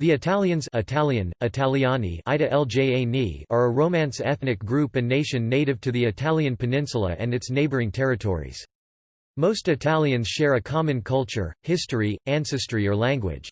The Italians Italian, Italiani are a Romance ethnic group and nation native to the Italian peninsula and its neighboring territories. Most Italians share a common culture, history, ancestry or language.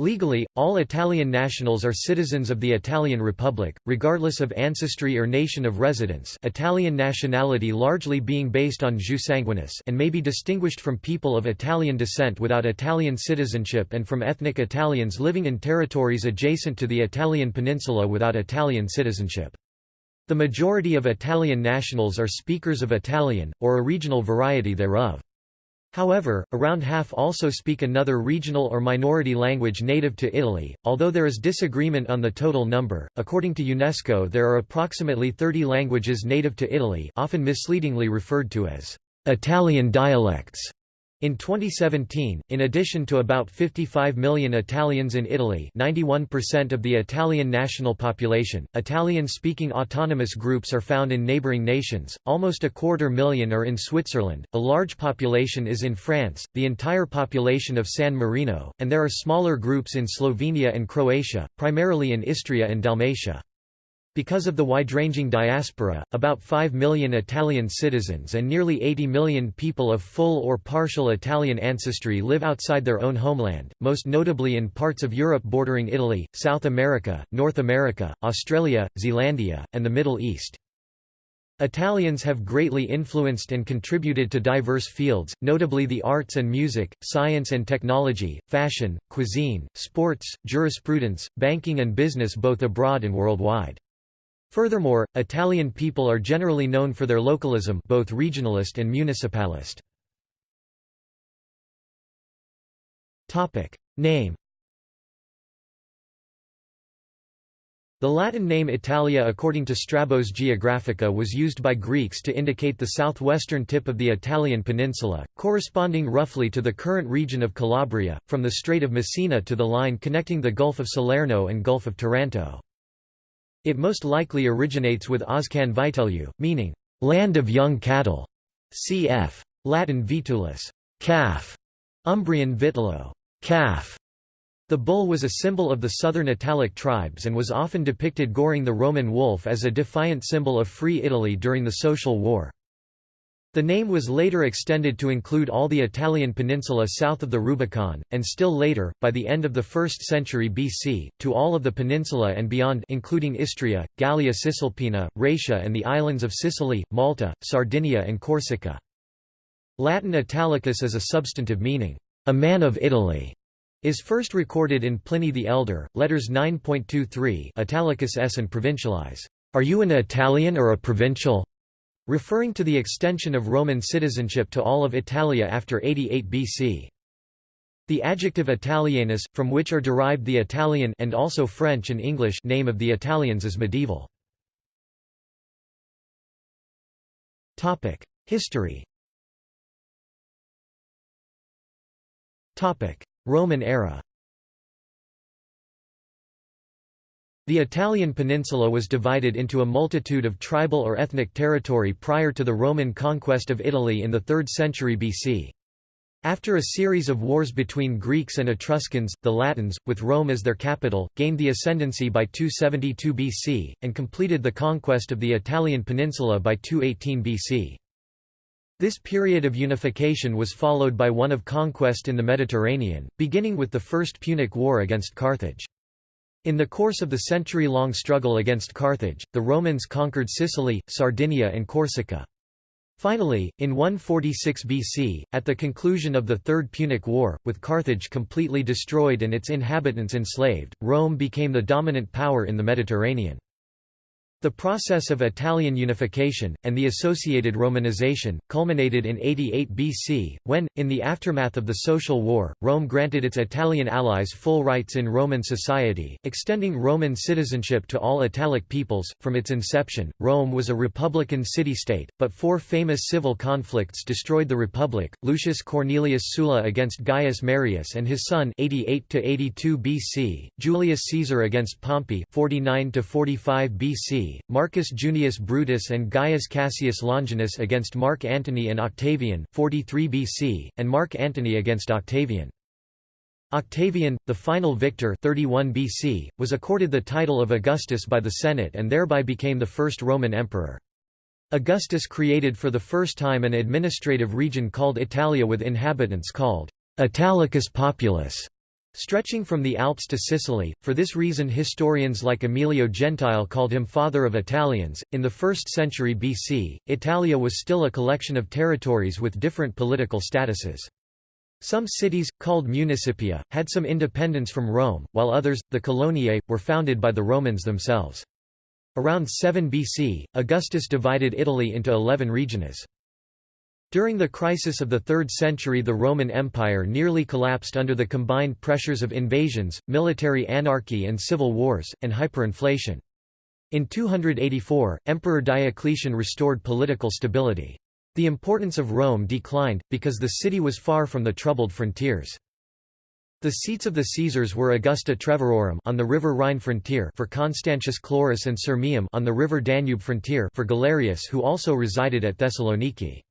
Legally, all Italian nationals are citizens of the Italian Republic, regardless of ancestry or nation of residence Italian nationality largely being based on jus sanguinis and may be distinguished from people of Italian descent without Italian citizenship and from ethnic Italians living in territories adjacent to the Italian peninsula without Italian citizenship. The majority of Italian nationals are speakers of Italian, or a regional variety thereof. However, around half also speak another regional or minority language native to Italy, although there is disagreement on the total number. According to UNESCO, there are approximately 30 languages native to Italy, often misleadingly referred to as Italian dialects. In 2017, in addition to about 55 million Italians in Italy 91% of the Italian national population, Italian-speaking autonomous groups are found in neighbouring nations, almost a quarter million are in Switzerland, a large population is in France, the entire population of San Marino, and there are smaller groups in Slovenia and Croatia, primarily in Istria and Dalmatia. Because of the wide-ranging diaspora, about 5 million Italian citizens and nearly 80 million people of full or partial Italian ancestry live outside their own homeland, most notably in parts of Europe bordering Italy, South America, North America, Australia, Zealandia, and the Middle East. Italians have greatly influenced and contributed to diverse fields, notably the arts and music, science and technology, fashion, cuisine, sports, jurisprudence, banking and business both abroad and worldwide. Furthermore, Italian people are generally known for their localism both regionalist and municipalist. Name The Latin name Italia according to Strabo's Geographica was used by Greeks to indicate the southwestern tip of the Italian peninsula, corresponding roughly to the current region of Calabria, from the Strait of Messina to the line connecting the Gulf of Salerno and Gulf of Taranto. It most likely originates with Oscan Vitelliu, meaning, land of young cattle, cf. Latin vitulus, calf, Umbrian vitello, calf. The bull was a symbol of the southern Italic tribes and was often depicted goring the Roman wolf as a defiant symbol of Free Italy during the Social War. The name was later extended to include all the Italian peninsula south of the Rubicon, and still later, by the end of the 1st century BC, to all of the peninsula and beyond including Istria, Gallia Cisalpina, Raetia and the islands of Sicily, Malta, Sardinia and Corsica. Latin Italicus as a substantive meaning, a man of Italy, is first recorded in Pliny the Elder, letters 9.23 Italicus s and provincialis. Are you an Italian or a provincial? Referring to the extension of Roman citizenship to all of Italia after 88 BC. The adjective Italianus, from which are derived the Italian and also French and English name of the Italians is medieval. History Roman era The Italian peninsula was divided into a multitude of tribal or ethnic territory prior to the Roman conquest of Italy in the 3rd century BC. After a series of wars between Greeks and Etruscans, the Latins, with Rome as their capital, gained the ascendancy by 272 BC, and completed the conquest of the Italian peninsula by 218 BC. This period of unification was followed by one of conquest in the Mediterranean, beginning with the First Punic War against Carthage. In the course of the century-long struggle against Carthage, the Romans conquered Sicily, Sardinia and Corsica. Finally, in 146 BC, at the conclusion of the Third Punic War, with Carthage completely destroyed and its inhabitants enslaved, Rome became the dominant power in the Mediterranean. The process of Italian unification, and the associated Romanization, culminated in 88 BC, when, in the aftermath of the Social War, Rome granted its Italian allies full rights in Roman society, extending Roman citizenship to all Italic peoples. From its inception, Rome was a republican city-state, but four famous civil conflicts destroyed the republic: Lucius Cornelius Sulla against Gaius Marius and his son, 88 to 82 BC; Julius Caesar against Pompey, 49 to 45 BC Marcus Junius Brutus and Gaius Cassius Longinus against Mark Antony and Octavian 43 BC, and Mark Antony against Octavian. Octavian, the final victor 31 BC, was accorded the title of Augustus by the Senate and thereby became the first Roman emperor. Augustus created for the first time an administrative region called Italia with inhabitants called Italicus Populus, stretching from the Alps to Sicily. For this reason, historians like Emilio Gentile called him father of Italians. In the 1st century BC, Italia was still a collection of territories with different political statuses. Some cities, called municipia, had some independence from Rome, while others, the coloniae, were founded by the Romans themselves. Around 7 BC, Augustus divided Italy into eleven regiones. During the crisis of the 3rd century the Roman Empire nearly collapsed under the combined pressures of invasions, military anarchy and civil wars, and hyperinflation. In 284, Emperor Diocletian restored political stability. The importance of Rome declined, because the city was far from the troubled frontiers. The seats of the Caesars were Augusta Treverorum on the river Rhine frontier for Constantius Chlorus and Sirmium on the river Danube frontier for Galerius who also resided at Thessaloniki.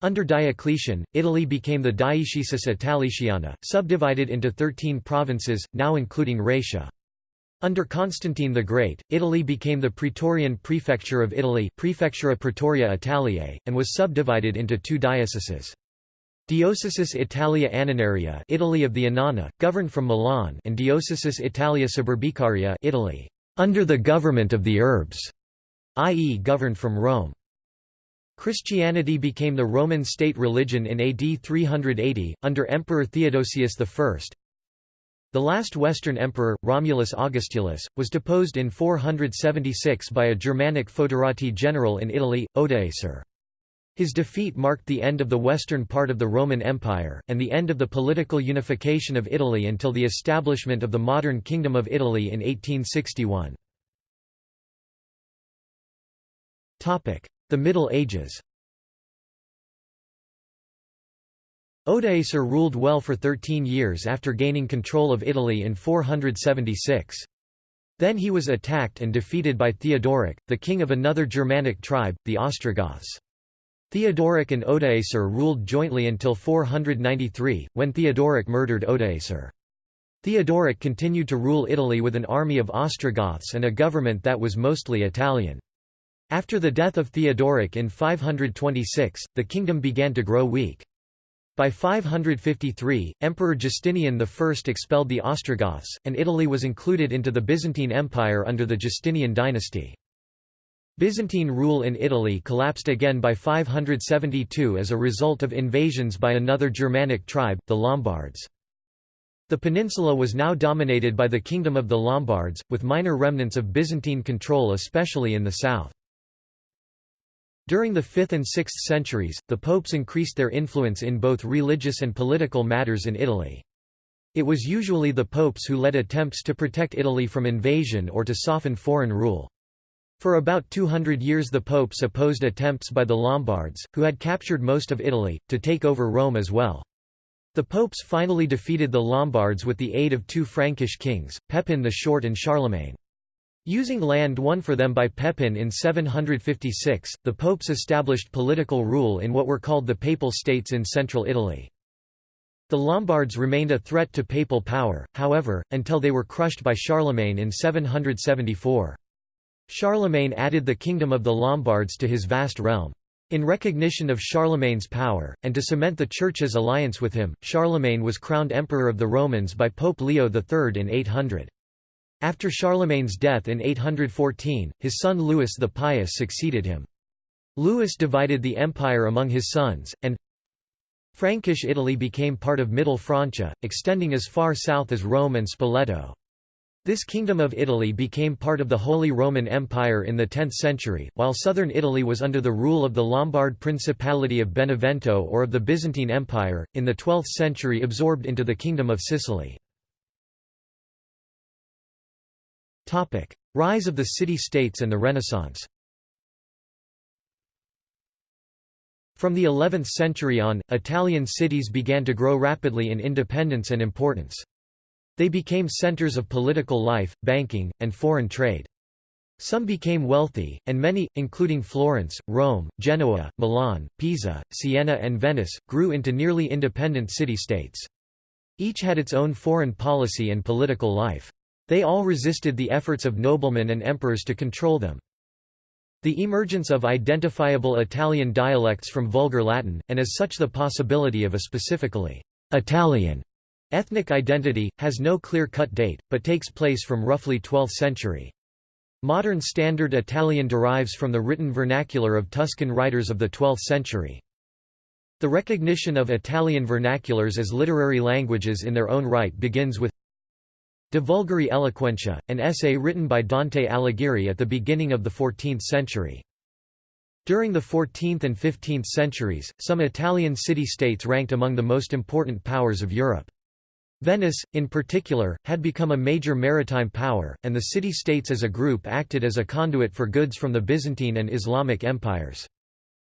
Under Diocletian, Italy became the Dioecesis Italiciana, subdivided into thirteen provinces, now including Raetia. Under Constantine the Great, Italy became the Praetorian Prefecture of Italy Prefectura Praetoria Italiae, and was subdivided into two dioceses. Diocesis Italia Annonaria Italy of the Annona, governed from Milan and Diocesis Italia Suburbicaria Italy, under the government of the Urbs, i.e. governed from Rome. Christianity became the Roman state religion in AD 380, under Emperor Theodosius I, the last Western emperor, Romulus Augustulus, was deposed in 476 by a Germanic foederati general in Italy, Odoacer. His defeat marked the end of the western part of the Roman Empire, and the end of the political unification of Italy until the establishment of the modern Kingdom of Italy in 1861. The Middle Ages Odoacer ruled well for 13 years after gaining control of Italy in 476. Then he was attacked and defeated by Theodoric, the king of another Germanic tribe, the Ostrogoths. Theodoric and Odoacer ruled jointly until 493, when Theodoric murdered Odoacer. Theodoric continued to rule Italy with an army of Ostrogoths and a government that was mostly Italian. After the death of Theodoric in 526, the kingdom began to grow weak. By 553, Emperor Justinian I expelled the Ostrogoths, and Italy was included into the Byzantine Empire under the Justinian dynasty. Byzantine rule in Italy collapsed again by 572 as a result of invasions by another Germanic tribe, the Lombards. The peninsula was now dominated by the Kingdom of the Lombards, with minor remnants of Byzantine control especially in the south. During the 5th and 6th centuries, the popes increased their influence in both religious and political matters in Italy. It was usually the popes who led attempts to protect Italy from invasion or to soften foreign rule. For about 200 years the popes opposed attempts by the Lombards, who had captured most of Italy, to take over Rome as well. The popes finally defeated the Lombards with the aid of two Frankish kings, Pepin the Short and Charlemagne. Using land won for them by Pepin in 756, the popes established political rule in what were called the Papal States in central Italy. The Lombards remained a threat to papal power, however, until they were crushed by Charlemagne in 774. Charlemagne added the kingdom of the Lombards to his vast realm. In recognition of Charlemagne's power, and to cement the Church's alliance with him, Charlemagne was crowned Emperor of the Romans by Pope Leo III in 800. After Charlemagne's death in 814, his son Louis the Pious succeeded him. Louis divided the empire among his sons, and Frankish Italy became part of Middle Francia, extending as far south as Rome and Spoleto. This kingdom of Italy became part of the Holy Roman Empire in the 10th century, while southern Italy was under the rule of the Lombard Principality of Benevento or of the Byzantine Empire, in the 12th century absorbed into the Kingdom of Sicily. Rise of the city-states and the Renaissance From the 11th century on, Italian cities began to grow rapidly in independence and importance. They became centers of political life, banking, and foreign trade. Some became wealthy, and many, including Florence, Rome, Genoa, Milan, Pisa, Siena and Venice, grew into nearly independent city-states. Each had its own foreign policy and political life. They all resisted the efforts of noblemen and emperors to control them. The emergence of identifiable Italian dialects from Vulgar Latin, and as such the possibility of a specifically Italian ethnic identity, has no clear-cut date, but takes place from roughly 12th century. Modern Standard Italian derives from the written vernacular of Tuscan writers of the 12th century. The recognition of Italian vernaculars as literary languages in their own right begins with De Vulgari Eloquentia, an essay written by Dante Alighieri at the beginning of the 14th century. During the 14th and 15th centuries, some Italian city-states ranked among the most important powers of Europe. Venice, in particular, had become a major maritime power, and the city-states as a group acted as a conduit for goods from the Byzantine and Islamic empires.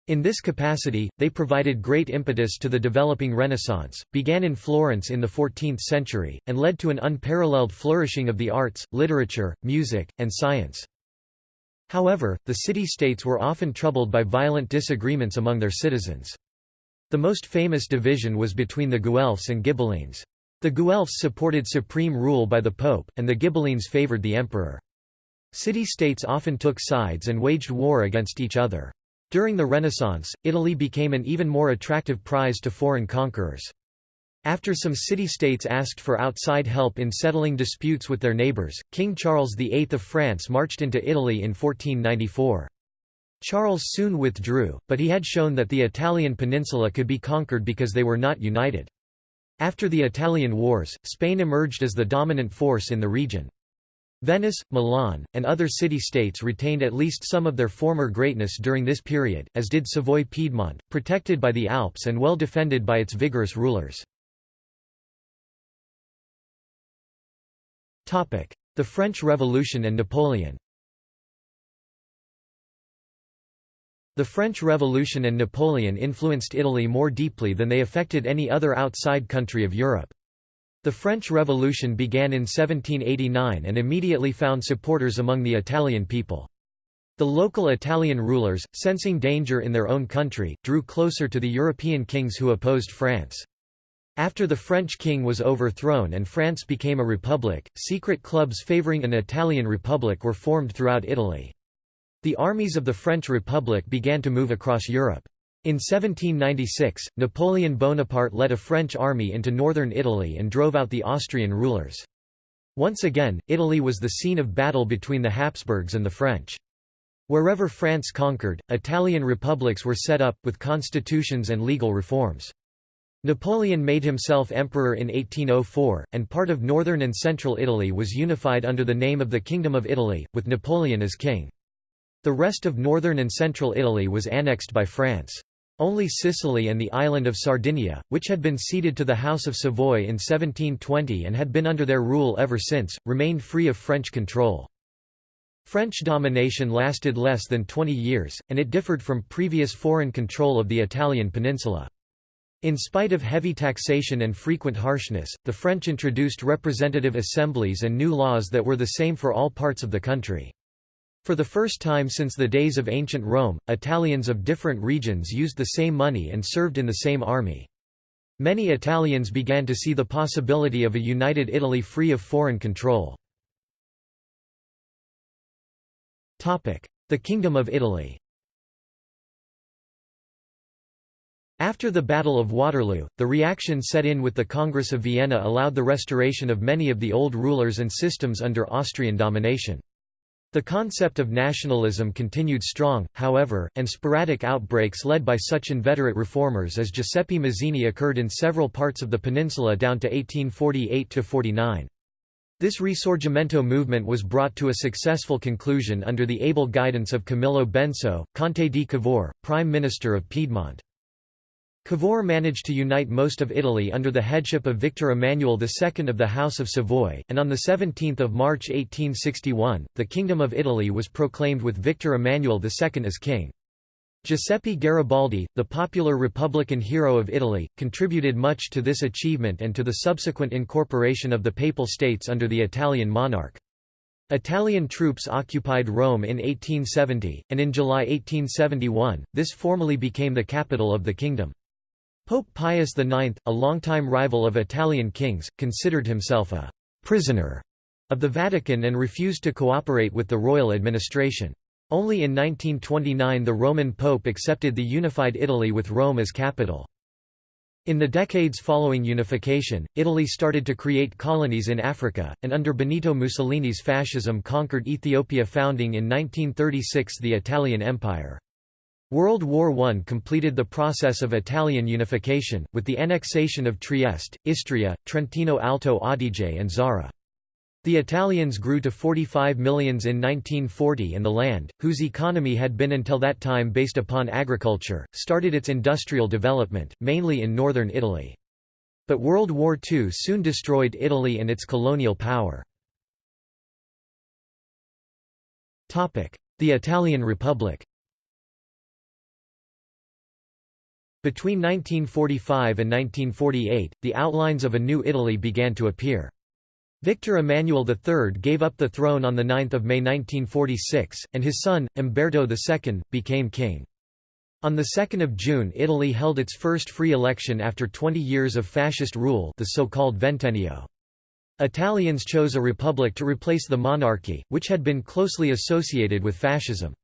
In this capacity, they provided great impetus to the developing Renaissance, began in Florence in the 14th century, and led to an unparalleled flourishing of the arts, literature, music, and science. However, the city-states were often troubled by violent disagreements among their citizens. The most famous division was between the Guelphs and Ghibellines. The Guelphs supported supreme rule by the Pope, and the Ghibellines favored the emperor. City-states often took sides and waged war against each other. During the Renaissance, Italy became an even more attractive prize to foreign conquerors. After some city-states asked for outside help in settling disputes with their neighbours, King Charles VIII of France marched into Italy in 1494. Charles soon withdrew, but he had shown that the Italian peninsula could be conquered because they were not united. After the Italian Wars, Spain emerged as the dominant force in the region. Venice, Milan, and other city-states retained at least some of their former greatness during this period, as did Savoy-Piedmont, protected by the Alps and well defended by its vigorous rulers. The French Revolution and Napoleon The French Revolution and Napoleon influenced Italy more deeply than they affected any other outside country of Europe. The French Revolution began in 1789 and immediately found supporters among the Italian people. The local Italian rulers, sensing danger in their own country, drew closer to the European kings who opposed France. After the French king was overthrown and France became a republic, secret clubs favoring an Italian republic were formed throughout Italy. The armies of the French Republic began to move across Europe. In 1796, Napoleon Bonaparte led a French army into northern Italy and drove out the Austrian rulers. Once again, Italy was the scene of battle between the Habsburgs and the French. Wherever France conquered, Italian republics were set up, with constitutions and legal reforms. Napoleon made himself emperor in 1804, and part of northern and central Italy was unified under the name of the Kingdom of Italy, with Napoleon as king. The rest of northern and central Italy was annexed by France. Only Sicily and the island of Sardinia, which had been ceded to the House of Savoy in 1720 and had been under their rule ever since, remained free of French control. French domination lasted less than 20 years, and it differed from previous foreign control of the Italian peninsula. In spite of heavy taxation and frequent harshness, the French introduced representative assemblies and new laws that were the same for all parts of the country. For the first time since the days of ancient Rome, Italians of different regions used the same money and served in the same army. Many Italians began to see the possibility of a united Italy free of foreign control. The Kingdom of Italy After the Battle of Waterloo, the reaction set in with the Congress of Vienna allowed the restoration of many of the old rulers and systems under Austrian domination. The concept of nationalism continued strong, however, and sporadic outbreaks led by such inveterate reformers as Giuseppe Mazzini occurred in several parts of the peninsula down to 1848–49. This Risorgimento movement was brought to a successful conclusion under the able guidance of Camillo Benso, Conte di Cavour, Prime Minister of Piedmont. Cavour managed to unite most of Italy under the headship of Victor Emmanuel II of the House of Savoy, and on 17 March 1861, the Kingdom of Italy was proclaimed with Victor Emmanuel II as king. Giuseppe Garibaldi, the popular Republican hero of Italy, contributed much to this achievement and to the subsequent incorporation of the Papal States under the Italian monarch. Italian troops occupied Rome in 1870, and in July 1871, this formally became the capital of the kingdom. Pope Pius IX, a longtime rival of Italian kings, considered himself a «prisoner» of the Vatican and refused to cooperate with the royal administration. Only in 1929 the Roman Pope accepted the unified Italy with Rome as capital. In the decades following unification, Italy started to create colonies in Africa, and under Benito Mussolini's fascism conquered Ethiopia founding in 1936 the Italian Empire. World War I completed the process of Italian unification, with the annexation of Trieste, Istria, Trentino Alto Adige and Zara. The Italians grew to 45 millions in 1940 and the land, whose economy had been until that time based upon agriculture, started its industrial development, mainly in northern Italy. But World War II soon destroyed Italy and its colonial power. The Italian Republic Between 1945 and 1948, the outlines of a new Italy began to appear. Victor Emmanuel III gave up the throne on 9 May 1946, and his son, Umberto II, became king. On 2 June Italy held its first free election after 20 years of fascist rule the so-called Ventennio. Italians chose a republic to replace the monarchy, which had been closely associated with fascism.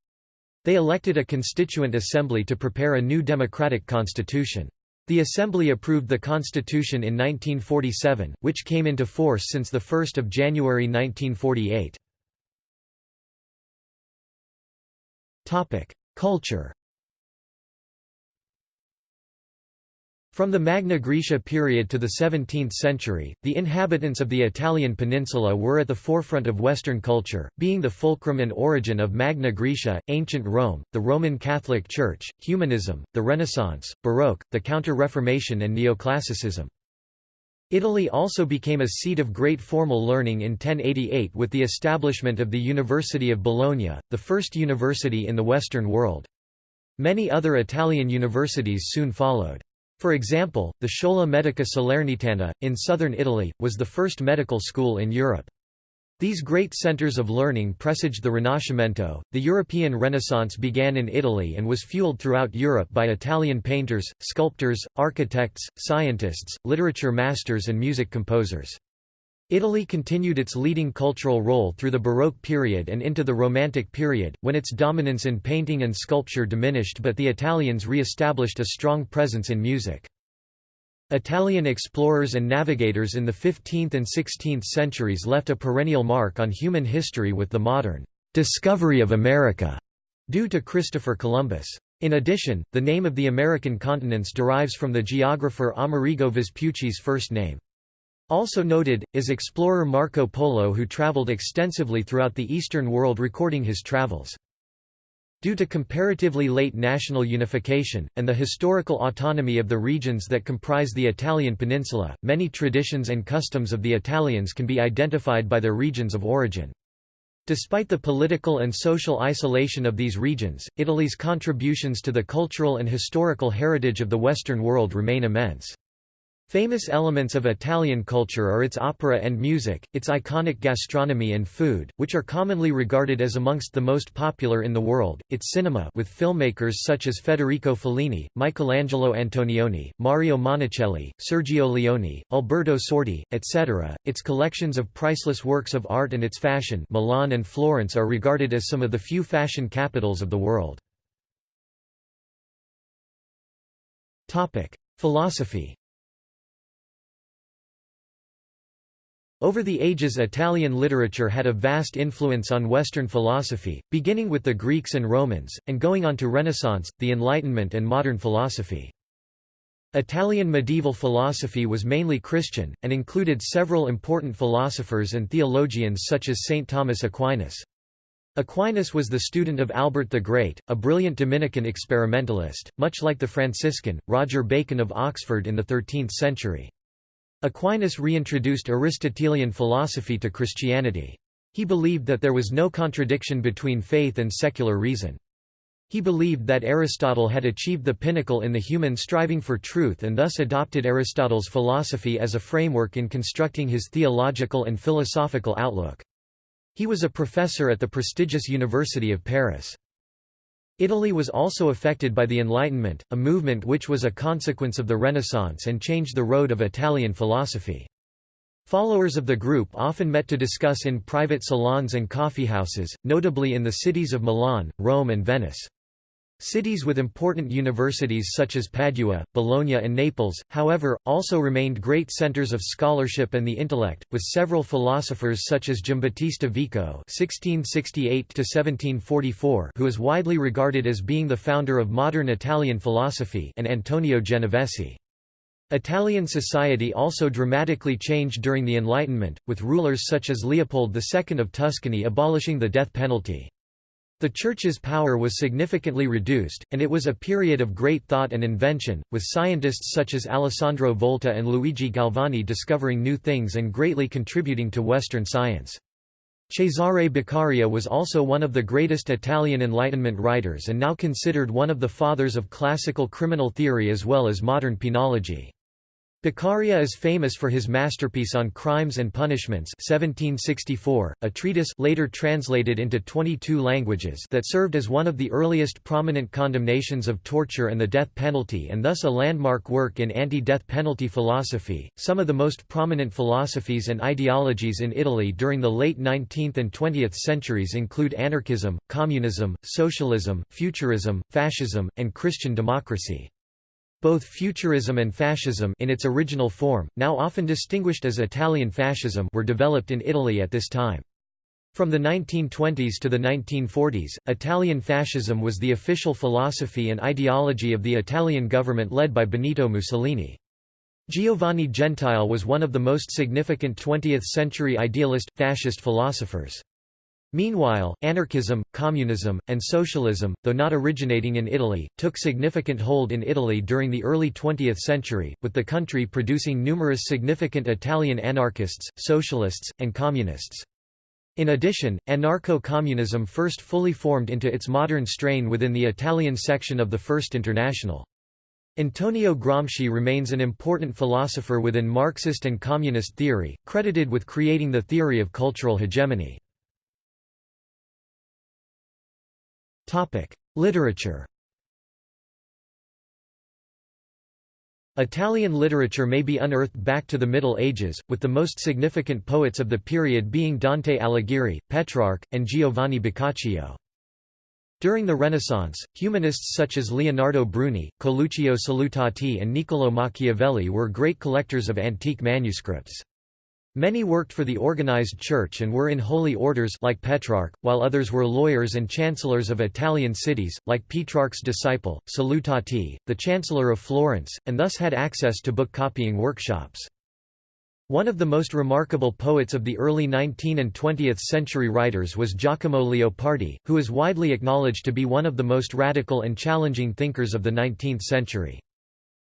They elected a constituent assembly to prepare a new democratic constitution. The assembly approved the constitution in 1947, which came into force since 1 January 1948. Culture From the Magna Graecia period to the 17th century, the inhabitants of the Italian peninsula were at the forefront of Western culture, being the fulcrum and origin of Magna Graecia, ancient Rome, the Roman Catholic Church, humanism, the Renaissance, Baroque, the Counter-Reformation and Neoclassicism. Italy also became a seat of great formal learning in 1088 with the establishment of the University of Bologna, the first university in the Western world. Many other Italian universities soon followed. For example, the Schola Medica Salernitana, in southern Italy, was the first medical school in Europe. These great centers of learning presaged the Rinascimento. The European Renaissance began in Italy and was fueled throughout Europe by Italian painters, sculptors, architects, scientists, literature masters, and music composers. Italy continued its leading cultural role through the Baroque period and into the Romantic period, when its dominance in painting and sculpture diminished but the Italians re-established a strong presence in music. Italian explorers and navigators in the 15th and 16th centuries left a perennial mark on human history with the modern «discovery of America» due to Christopher Columbus. In addition, the name of the American continents derives from the geographer Amerigo Vespucci's first name. Also noted, is explorer Marco Polo who traveled extensively throughout the Eastern world recording his travels. Due to comparatively late national unification, and the historical autonomy of the regions that comprise the Italian peninsula, many traditions and customs of the Italians can be identified by their regions of origin. Despite the political and social isolation of these regions, Italy's contributions to the cultural and historical heritage of the Western world remain immense. Famous elements of Italian culture are its opera and music, its iconic gastronomy and food, which are commonly regarded as amongst the most popular in the world, its cinema with filmmakers such as Federico Fellini, Michelangelo Antonioni, Mario Monicelli, Sergio Leone, Alberto Sordi, etc., its collections of priceless works of art and its fashion Milan and Florence are regarded as some of the few fashion capitals of the world. Philosophy Over the ages Italian literature had a vast influence on Western philosophy, beginning with the Greeks and Romans, and going on to Renaissance, the Enlightenment and modern philosophy. Italian medieval philosophy was mainly Christian, and included several important philosophers and theologians such as St. Thomas Aquinas. Aquinas was the student of Albert the Great, a brilliant Dominican experimentalist, much like the Franciscan, Roger Bacon of Oxford in the 13th century. Aquinas reintroduced Aristotelian philosophy to Christianity. He believed that there was no contradiction between faith and secular reason. He believed that Aristotle had achieved the pinnacle in the human striving for truth and thus adopted Aristotle's philosophy as a framework in constructing his theological and philosophical outlook. He was a professor at the prestigious University of Paris. Italy was also affected by the Enlightenment, a movement which was a consequence of the Renaissance and changed the road of Italian philosophy. Followers of the group often met to discuss in private salons and coffeehouses, notably in the cities of Milan, Rome and Venice. Cities with important universities such as Padua, Bologna and Naples, however, also remained great centers of scholarship and the intellect, with several philosophers such as Giambattista Vico (1668–1744), who is widely regarded as being the founder of modern Italian philosophy, and Antonio Genovesi. Italian society also dramatically changed during the Enlightenment, with rulers such as Leopold II of Tuscany abolishing the death penalty. The Church's power was significantly reduced, and it was a period of great thought and invention, with scientists such as Alessandro Volta and Luigi Galvani discovering new things and greatly contributing to Western science. Cesare Beccaria was also one of the greatest Italian Enlightenment writers and now considered one of the fathers of classical criminal theory as well as modern penology. Beccaria is famous for his masterpiece on Crimes and Punishments 1764, a treatise later translated into 22 languages that served as one of the earliest prominent condemnations of torture and the death penalty and thus a landmark work in anti-death penalty philosophy. Some of the most prominent philosophies and ideologies in Italy during the late 19th and 20th centuries include anarchism, communism, socialism, futurism, fascism, and Christian democracy. Both futurism and fascism in its original form, now often distinguished as Italian fascism were developed in Italy at this time. From the 1920s to the 1940s, Italian fascism was the official philosophy and ideology of the Italian government led by Benito Mussolini. Giovanni Gentile was one of the most significant 20th-century idealist, fascist philosophers. Meanwhile, anarchism, communism, and socialism, though not originating in Italy, took significant hold in Italy during the early 20th century, with the country producing numerous significant Italian anarchists, socialists, and communists. In addition, anarcho-communism first fully formed into its modern strain within the Italian section of the First International. Antonio Gramsci remains an important philosopher within Marxist and communist theory, credited with creating the theory of cultural hegemony. Literature Italian literature may be unearthed back to the Middle Ages, with the most significant poets of the period being Dante Alighieri, Petrarch, and Giovanni Boccaccio. During the Renaissance, humanists such as Leonardo Bruni, Coluccio Salutati and Niccolò Machiavelli were great collectors of antique manuscripts. Many worked for the organized church and were in holy orders like Petrarch, while others were lawyers and chancellors of Italian cities, like Petrarch's disciple, Salutati, the chancellor of Florence, and thus had access to book-copying workshops. One of the most remarkable poets of the early 19th and 20th century writers was Giacomo Leopardi, who is widely acknowledged to be one of the most radical and challenging thinkers of the 19th century.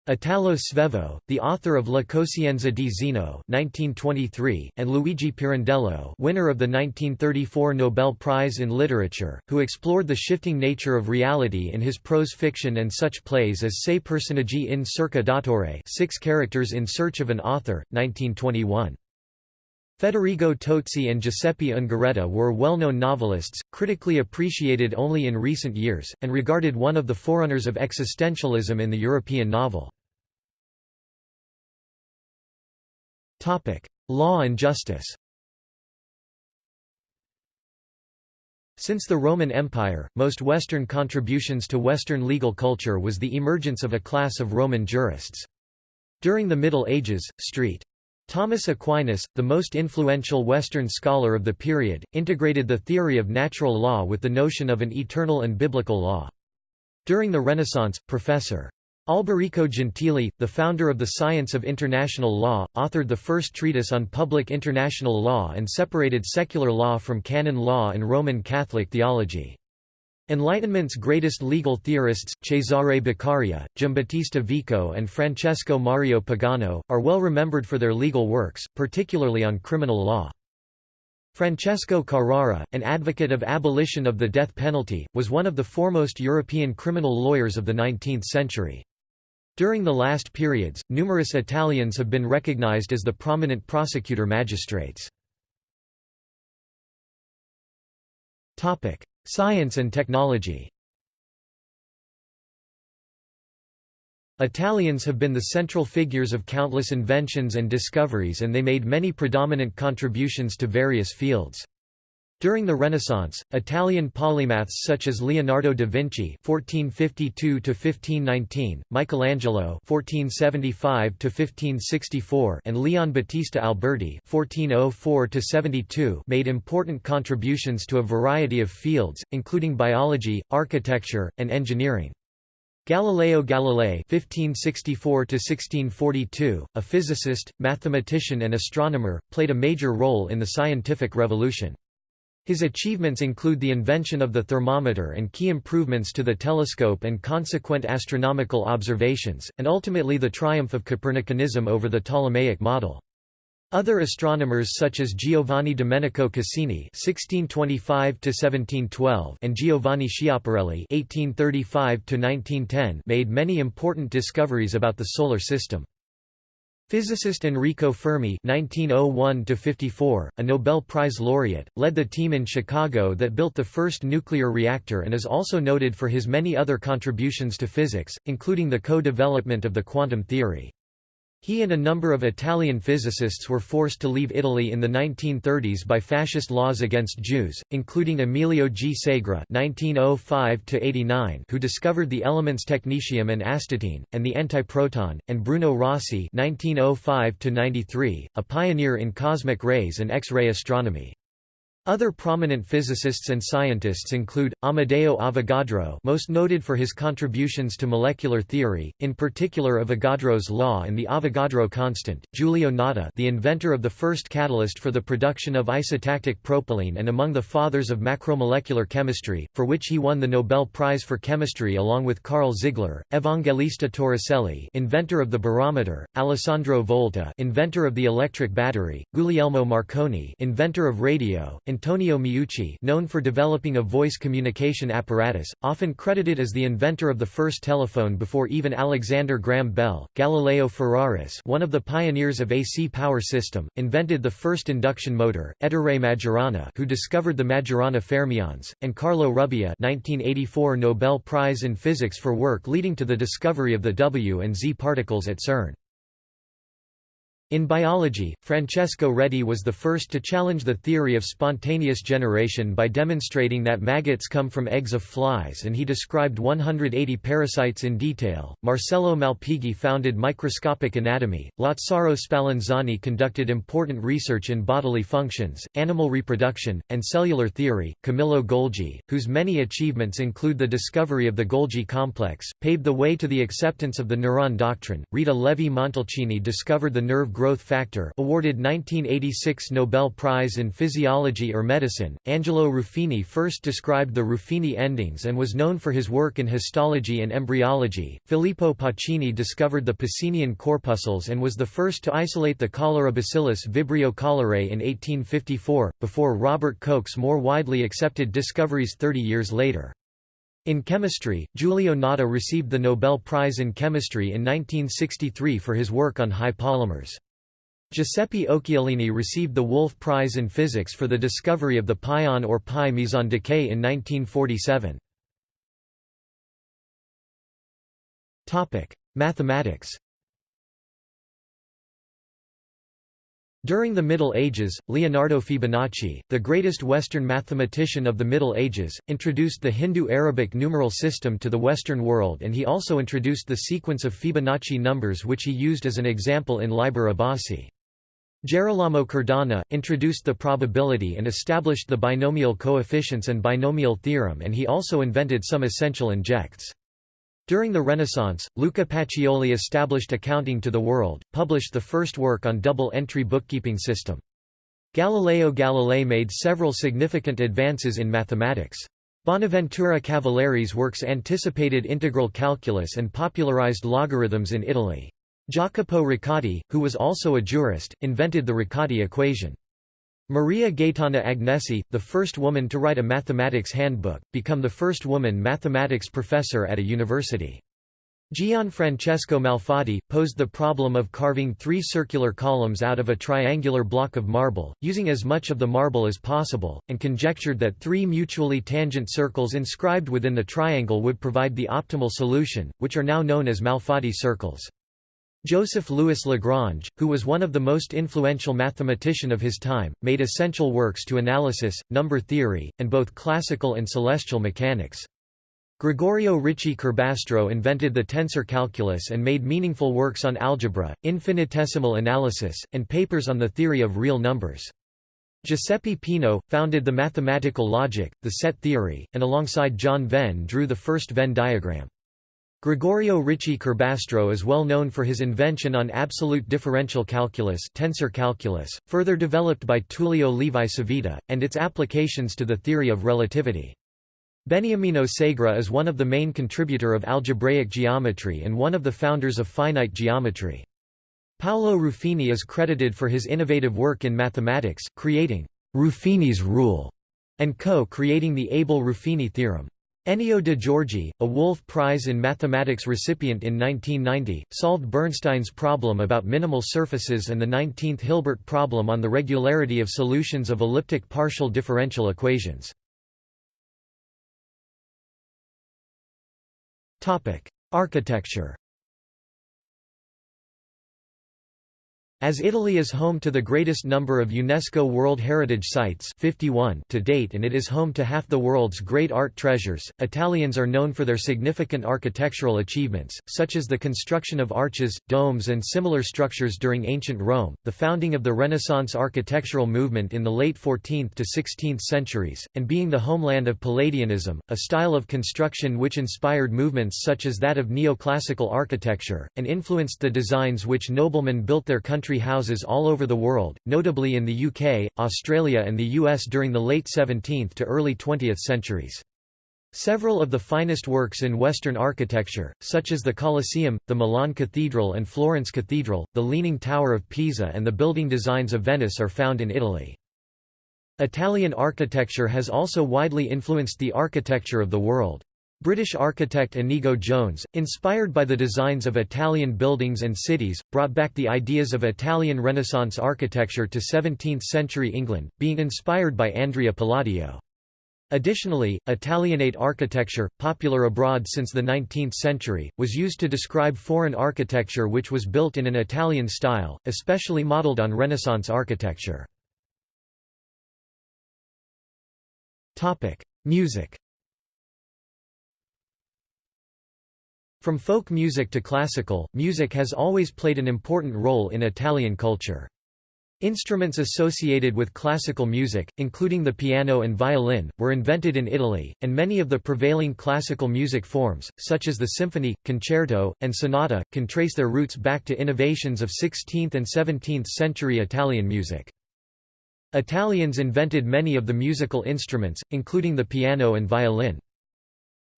Italo Svevo, the author of La Coscienza di Zeno (1923), and Luigi Pirandello, winner of the 1934 Nobel Prize in Literature, who explored the shifting nature of reality in his prose fiction and such plays as Sei personaggi in cerca d'autore, Six Characters in Search of an Author, 1921. Federigo Tozzi and Giuseppe Ungaretti were well-known novelists, critically appreciated only in recent years, and regarded one of the forerunners of existentialism in the European novel. Law and justice Since the Roman Empire, most Western contributions to Western legal culture was the emergence of a class of Roman jurists. During the Middle Ages, St. Thomas Aquinas, the most influential Western scholar of the period, integrated the theory of natural law with the notion of an eternal and biblical law. During the Renaissance, Professor. Alberico Gentili, the founder of the science of international law, authored the first treatise on public international law and separated secular law from canon law and Roman Catholic theology. Enlightenment's greatest legal theorists, Cesare Beccaria, Giambattista Vico and Francesco Mario Pagano, are well remembered for their legal works, particularly on criminal law. Francesco Carrara, an advocate of abolition of the death penalty, was one of the foremost European criminal lawyers of the 19th century. During the last periods, numerous Italians have been recognized as the prominent prosecutor magistrates. Science and technology Italians have been the central figures of countless inventions and discoveries and they made many predominant contributions to various fields. During the Renaissance, Italian polymaths such as Leonardo da Vinci (1452–1519), Michelangelo (1475–1564), and Leon Battista Alberti (1404–72) made important contributions to a variety of fields, including biology, architecture, and engineering. Galileo Galilei (1564–1642), a physicist, mathematician, and astronomer, played a major role in the scientific revolution. His achievements include the invention of the thermometer and key improvements to the telescope and consequent astronomical observations, and ultimately the triumph of Copernicanism over the Ptolemaic model. Other astronomers such as Giovanni Domenico Cassini (1625–1712) and Giovanni Schiaparelli (1835–1910) made many important discoveries about the solar system. Physicist Enrico Fermi (1901–54), a Nobel Prize laureate, led the team in Chicago that built the first nuclear reactor and is also noted for his many other contributions to physics, including the co-development of the quantum theory. He and a number of Italian physicists were forced to leave Italy in the 1930s by fascist laws against Jews, including Emilio G. Segre (1905–89), who discovered the elements technetium and astatine, and the antiproton, and Bruno Rossi (1905–93), a pioneer in cosmic rays and X-ray astronomy. Other prominent physicists and scientists include, Amedeo Avogadro most noted for his contributions to molecular theory, in particular Avogadro's law and the Avogadro constant, Giulio Natta the inventor of the first catalyst for the production of isotactic propylene and among the fathers of macromolecular chemistry, for which he won the Nobel Prize for Chemistry along with Karl Ziegler, Evangelista Torricelli inventor of the barometer, Alessandro Volta inventor of the electric battery, Guglielmo Marconi inventor of radio, Antonio Meucci known for developing a voice communication apparatus, often credited as the inventor of the first telephone before even Alexander Graham Bell, Galileo Ferraris one of the pioneers of AC power system, invented the first induction motor, Ettore Majorana who discovered the Majorana fermions, and Carlo Rubbia 1984 Nobel Prize in Physics for work leading to the discovery of the W and Z particles at CERN. In biology, Francesco Redi was the first to challenge the theory of spontaneous generation by demonstrating that maggots come from eggs of flies and he described 180 parasites in detail. Marcello Malpighi founded microscopic anatomy. Lazzaro Spallanzani conducted important research in bodily functions, animal reproduction, and cellular theory. Camillo Golgi, whose many achievements include the discovery of the Golgi complex, paved the way to the acceptance of the neuron doctrine. Rita Levi Montalcini discovered the nerve growth factor awarded 1986 Nobel Prize in Physiology or Medicine. Angelo Ruffini first described the Ruffini endings and was known for his work in histology and embryology. Filippo Pacini discovered the Pacinian corpuscles and was the first to isolate the cholera bacillus Vibrio cholerae in 1854, before Robert Koch's more widely accepted discoveries 30 years later. In chemistry, Giulio Natta received the Nobel Prize in Chemistry in 1963 for his work on high polymers. Giuseppe Occhialini received the Wolf Prize in Physics for the discovery of the pion or pi meson decay in 1947. Topic: Mathematics During the Middle Ages, Leonardo Fibonacci, the greatest Western mathematician of the Middle Ages, introduced the Hindu-Arabic numeral system to the Western world and he also introduced the sequence of Fibonacci numbers which he used as an example in Liber Abaci. Gerolamo Cardano, introduced the probability and established the binomial coefficients and binomial theorem and he also invented some essential injects. During the Renaissance, Luca Pacioli established accounting to the world, published the first work on double-entry bookkeeping system. Galileo Galilei made several significant advances in mathematics. Bonaventura Cavalieri's works anticipated integral calculus and popularized logarithms in Italy. Jacopo Riccati, who was also a jurist, invented the Riccati equation. Maria Gaetana Agnesi, the first woman to write a mathematics handbook, become the first woman mathematics professor at a university. Gianfrancesco Malfatti, posed the problem of carving three circular columns out of a triangular block of marble, using as much of the marble as possible, and conjectured that three mutually tangent circles inscribed within the triangle would provide the optimal solution, which are now known as Malfatti circles. Joseph Louis Lagrange, who was one of the most influential mathematician of his time, made essential works to analysis, number theory, and both classical and celestial mechanics. Gregorio Ricci Curbastro invented the tensor calculus and made meaningful works on algebra, infinitesimal analysis, and papers on the theory of real numbers. Giuseppe Peano, founded the mathematical logic, the set theory, and alongside John Venn drew the first Venn diagram. Gregorio Ricci Curbastro is well known for his invention on absolute differential calculus tensor calculus, further developed by Tullio Levi Civita, and its applications to the theory of relativity. Beniamino Segre is one of the main contributor of algebraic geometry and one of the founders of finite geometry. Paolo Ruffini is credited for his innovative work in mathematics, creating Ruffini's rule, and co-creating the Abel-Ruffini theorem. Ennio de Giorgi, a Wolf Prize in Mathematics recipient in 1990, solved Bernstein's problem about minimal surfaces and the 19th Hilbert problem on the regularity of solutions of elliptic partial differential equations. Architecture As Italy is home to the greatest number of UNESCO World Heritage Sites 51 to date and it is home to half the world's great art treasures, Italians are known for their significant architectural achievements, such as the construction of arches, domes and similar structures during ancient Rome, the founding of the Renaissance architectural movement in the late 14th to 16th centuries, and being the homeland of Palladianism, a style of construction which inspired movements such as that of neoclassical architecture, and influenced the designs which noblemen built their country country houses all over the world, notably in the UK, Australia and the US during the late 17th to early 20th centuries. Several of the finest works in Western architecture, such as the Colosseum, the Milan Cathedral and Florence Cathedral, the Leaning Tower of Pisa and the building designs of Venice are found in Italy. Italian architecture has also widely influenced the architecture of the world. British architect Inigo Jones, inspired by the designs of Italian buildings and cities, brought back the ideas of Italian Renaissance architecture to 17th-century England, being inspired by Andrea Palladio. Additionally, Italianate architecture, popular abroad since the 19th century, was used to describe foreign architecture which was built in an Italian style, especially modeled on Renaissance architecture. Music From folk music to classical, music has always played an important role in Italian culture. Instruments associated with classical music, including the piano and violin, were invented in Italy, and many of the prevailing classical music forms, such as the symphony, concerto, and sonata, can trace their roots back to innovations of 16th and 17th century Italian music. Italians invented many of the musical instruments, including the piano and violin.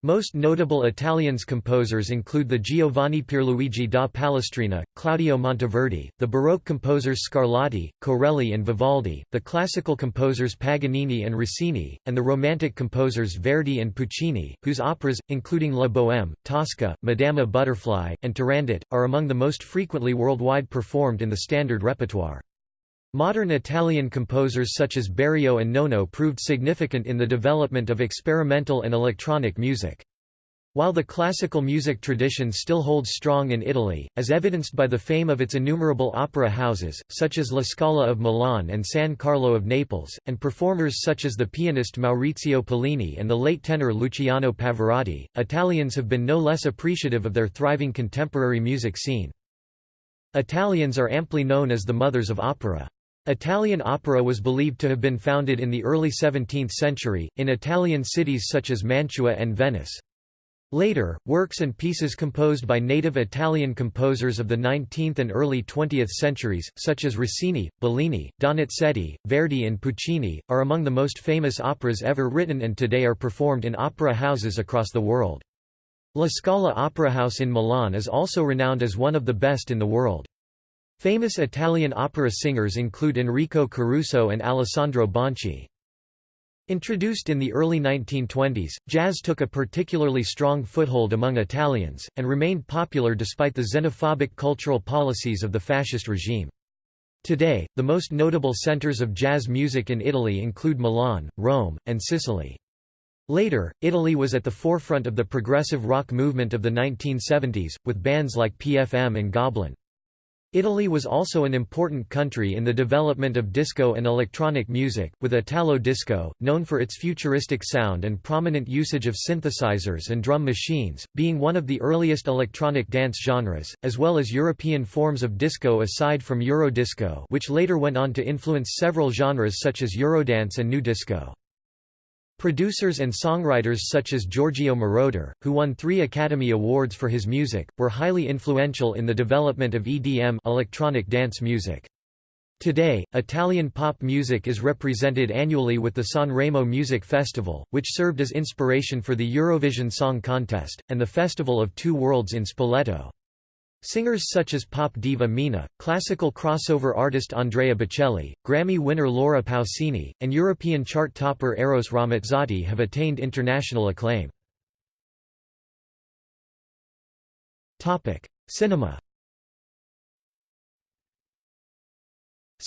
Most notable Italians composers include the Giovanni Pierluigi da Palestrina, Claudio Monteverdi, the Baroque composers Scarlatti, Corelli and Vivaldi, the classical composers Paganini and Rossini, and the Romantic composers Verdi and Puccini, whose operas, including La Bohème, Tosca, Madama Butterfly, and Turandot, are among the most frequently worldwide performed in the standard repertoire. Modern Italian composers such as Berio and Nono proved significant in the development of experimental and electronic music. While the classical music tradition still holds strong in Italy, as evidenced by the fame of its innumerable opera houses, such as La Scala of Milan and San Carlo of Naples, and performers such as the pianist Maurizio Pollini and the late tenor Luciano Pavarotti, Italians have been no less appreciative of their thriving contemporary music scene. Italians are amply known as the mothers of opera. Italian opera was believed to have been founded in the early 17th century, in Italian cities such as Mantua and Venice. Later, works and pieces composed by native Italian composers of the 19th and early 20th centuries, such as Rossini, Bellini, Donizetti, Verdi and Puccini, are among the most famous operas ever written and today are performed in opera houses across the world. La Scala Opera House in Milan is also renowned as one of the best in the world. Famous Italian opera singers include Enrico Caruso and Alessandro Bonci. Introduced in the early 1920s, jazz took a particularly strong foothold among Italians, and remained popular despite the xenophobic cultural policies of the fascist regime. Today, the most notable centers of jazz music in Italy include Milan, Rome, and Sicily. Later, Italy was at the forefront of the progressive rock movement of the 1970s, with bands like PFM and Goblin. Italy was also an important country in the development of disco and electronic music, with Italo disco, known for its futuristic sound and prominent usage of synthesizers and drum machines, being one of the earliest electronic dance genres, as well as European forms of disco aside from Eurodisco which later went on to influence several genres such as Eurodance and Nu Disco. Producers and songwriters such as Giorgio Moroder, who won three Academy Awards for his music, were highly influential in the development of EDM electronic dance music. Today, Italian pop music is represented annually with the Sanremo Music Festival, which served as inspiration for the Eurovision Song Contest, and the Festival of Two Worlds in Spoleto. Singers such as pop diva Mina, classical crossover artist Andrea Bocelli, Grammy winner Laura Pausini, and European chart topper Eros Ramazzotti have attained international acclaim. Cinema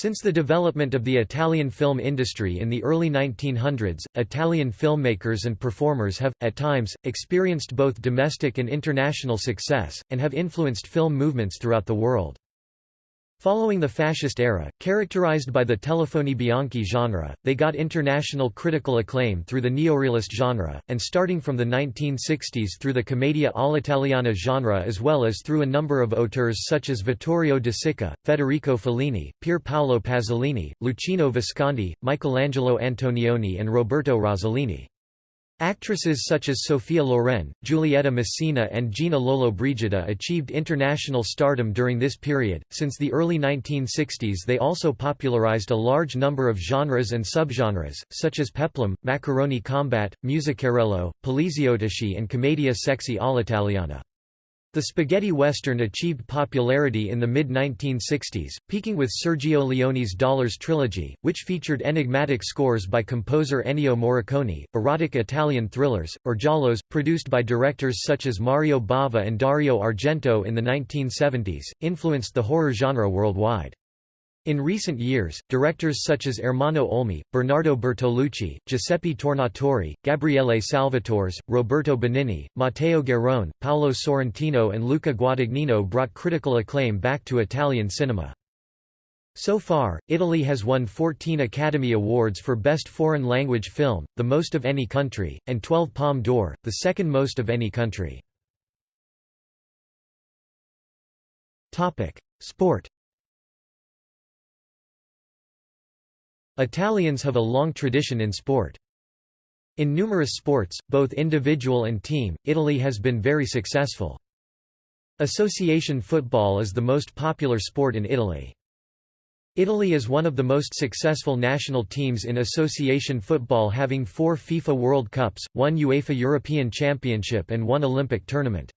Since the development of the Italian film industry in the early 1900s, Italian filmmakers and performers have, at times, experienced both domestic and international success, and have influenced film movements throughout the world. Following the fascist era, characterized by the telefoni bianchi genre, they got international critical acclaim through the neorealist genre, and starting from the 1960s through the commedia all'italiana genre as well as through a number of auteurs such as Vittorio De Sica, Federico Fellini, Pier Paolo Pasolini, Luchino Visconti, Michelangelo Antonioni and Roberto Rossellini. Actresses such as Sophia Loren, Giulietta Masina, and Gina Lollobrigida achieved international stardom during this period. Since the early 1960s, they also popularized a large number of genres and subgenres, such as peplum, macaroni combat, musicarello, poliziotteschi, and commedia sexy all'italiana. The spaghetti western achieved popularity in the mid-1960s, peaking with Sergio Leone's Dollars trilogy, which featured enigmatic scores by composer Ennio Morricone, erotic Italian thrillers, or giallos, produced by directors such as Mario Bava and Dario Argento in the 1970s, influenced the horror genre worldwide. In recent years, directors such as Ermanno Olmi, Bernardo Bertolucci, Giuseppe Tornatore, Gabriele Salvatores, Roberto Benigni, Matteo Garrone, Paolo Sorrentino and Luca Guadagnino brought critical acclaim back to Italian cinema. So far, Italy has won 14 Academy Awards for Best Foreign Language Film, the most of any country, and 12 Palme d'Or, the second most of any country. Sport Italians have a long tradition in sport. In numerous sports, both individual and team, Italy has been very successful. Association football is the most popular sport in Italy. Italy is one of the most successful national teams in association football having four FIFA World Cups, one UEFA European Championship and one Olympic tournament.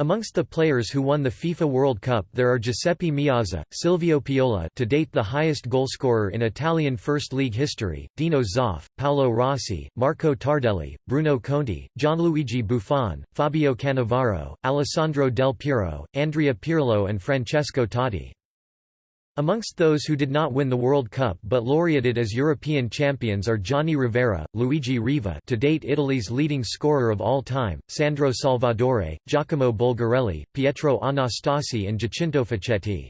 Amongst the players who won the FIFA World Cup there are Giuseppe Meazza, Silvio Piola to date the highest goalscorer in Italian First League history, Dino Zoff, Paolo Rossi, Marco Tardelli, Bruno Conti, Gianluigi Buffon, Fabio Cannavaro, Alessandro Del Piero, Andrea Pirlo and Francesco Totti. Amongst those who did not win the World Cup but laureated as European champions are Gianni Rivera, Luigi Riva to date Italy's leading scorer of all time, Sandro Salvadore, Giacomo Bulgarelli, Pietro Anastasi and Giacinto Facchetti.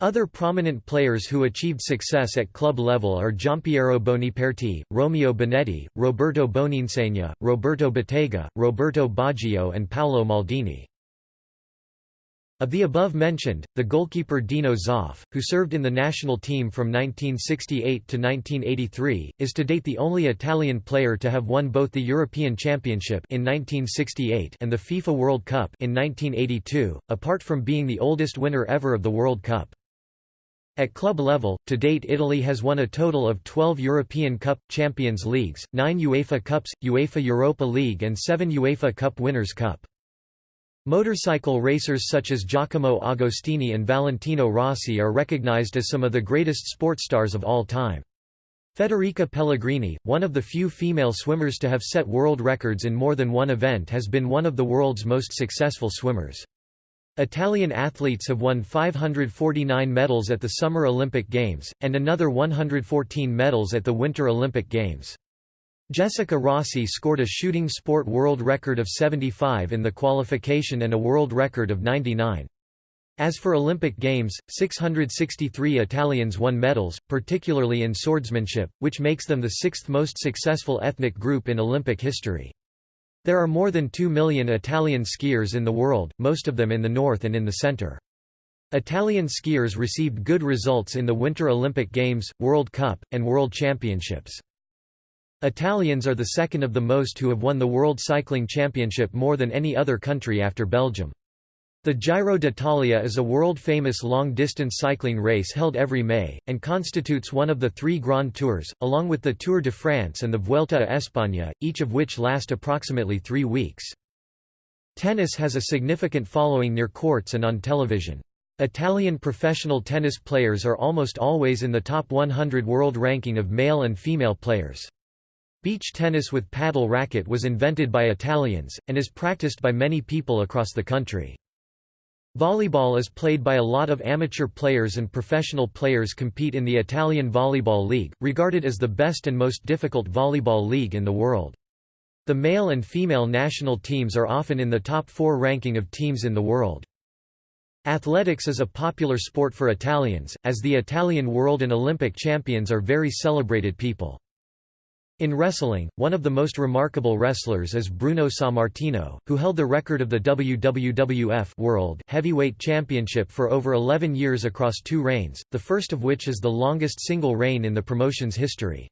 Other prominent players who achieved success at club level are Giampiero Boniperti, Romeo Benetti, Roberto Boninsegna, Roberto Bettega, Roberto Baggio and Paolo Maldini. Of the above mentioned, the goalkeeper Dino Zoff, who served in the national team from 1968 to 1983, is to date the only Italian player to have won both the European Championship in 1968 and the FIFA World Cup in 1982, apart from being the oldest winner ever of the World Cup. At club level, to date Italy has won a total of 12 European Cup, Champions Leagues, 9 UEFA Cups, UEFA Europa League and 7 UEFA Cup Winners' Cup. Motorcycle racers such as Giacomo Agostini and Valentino Rossi are recognized as some of the greatest sport stars of all time. Federica Pellegrini, one of the few female swimmers to have set world records in more than one event has been one of the world's most successful swimmers. Italian athletes have won 549 medals at the Summer Olympic Games, and another 114 medals at the Winter Olympic Games. Jessica Rossi scored a shooting sport world record of 75 in the qualification and a world record of 99. As for Olympic Games, 663 Italians won medals, particularly in swordsmanship, which makes them the sixth most successful ethnic group in Olympic history. There are more than 2 million Italian skiers in the world, most of them in the north and in the center. Italian skiers received good results in the Winter Olympic Games, World Cup, and World Championships. Italians are the second of the most who have won the World Cycling Championship more than any other country after Belgium. The Giro d'Italia is a world-famous long-distance cycling race held every May, and constitutes one of the three Grand Tours, along with the Tour de France and the Vuelta a España, each of which last approximately three weeks. Tennis has a significant following near courts and on television. Italian professional tennis players are almost always in the top 100 world ranking of male and female players. Beach tennis with paddle racket was invented by Italians, and is practiced by many people across the country. Volleyball is played by a lot of amateur players and professional players compete in the Italian Volleyball League, regarded as the best and most difficult volleyball league in the world. The male and female national teams are often in the top four ranking of teams in the world. Athletics is a popular sport for Italians, as the Italian world and Olympic champions are very celebrated people. In wrestling, one of the most remarkable wrestlers is Bruno Sammartino, who held the record of the WWF World Heavyweight Championship for over 11 years across two reigns, the first of which is the longest single reign in the promotion's history.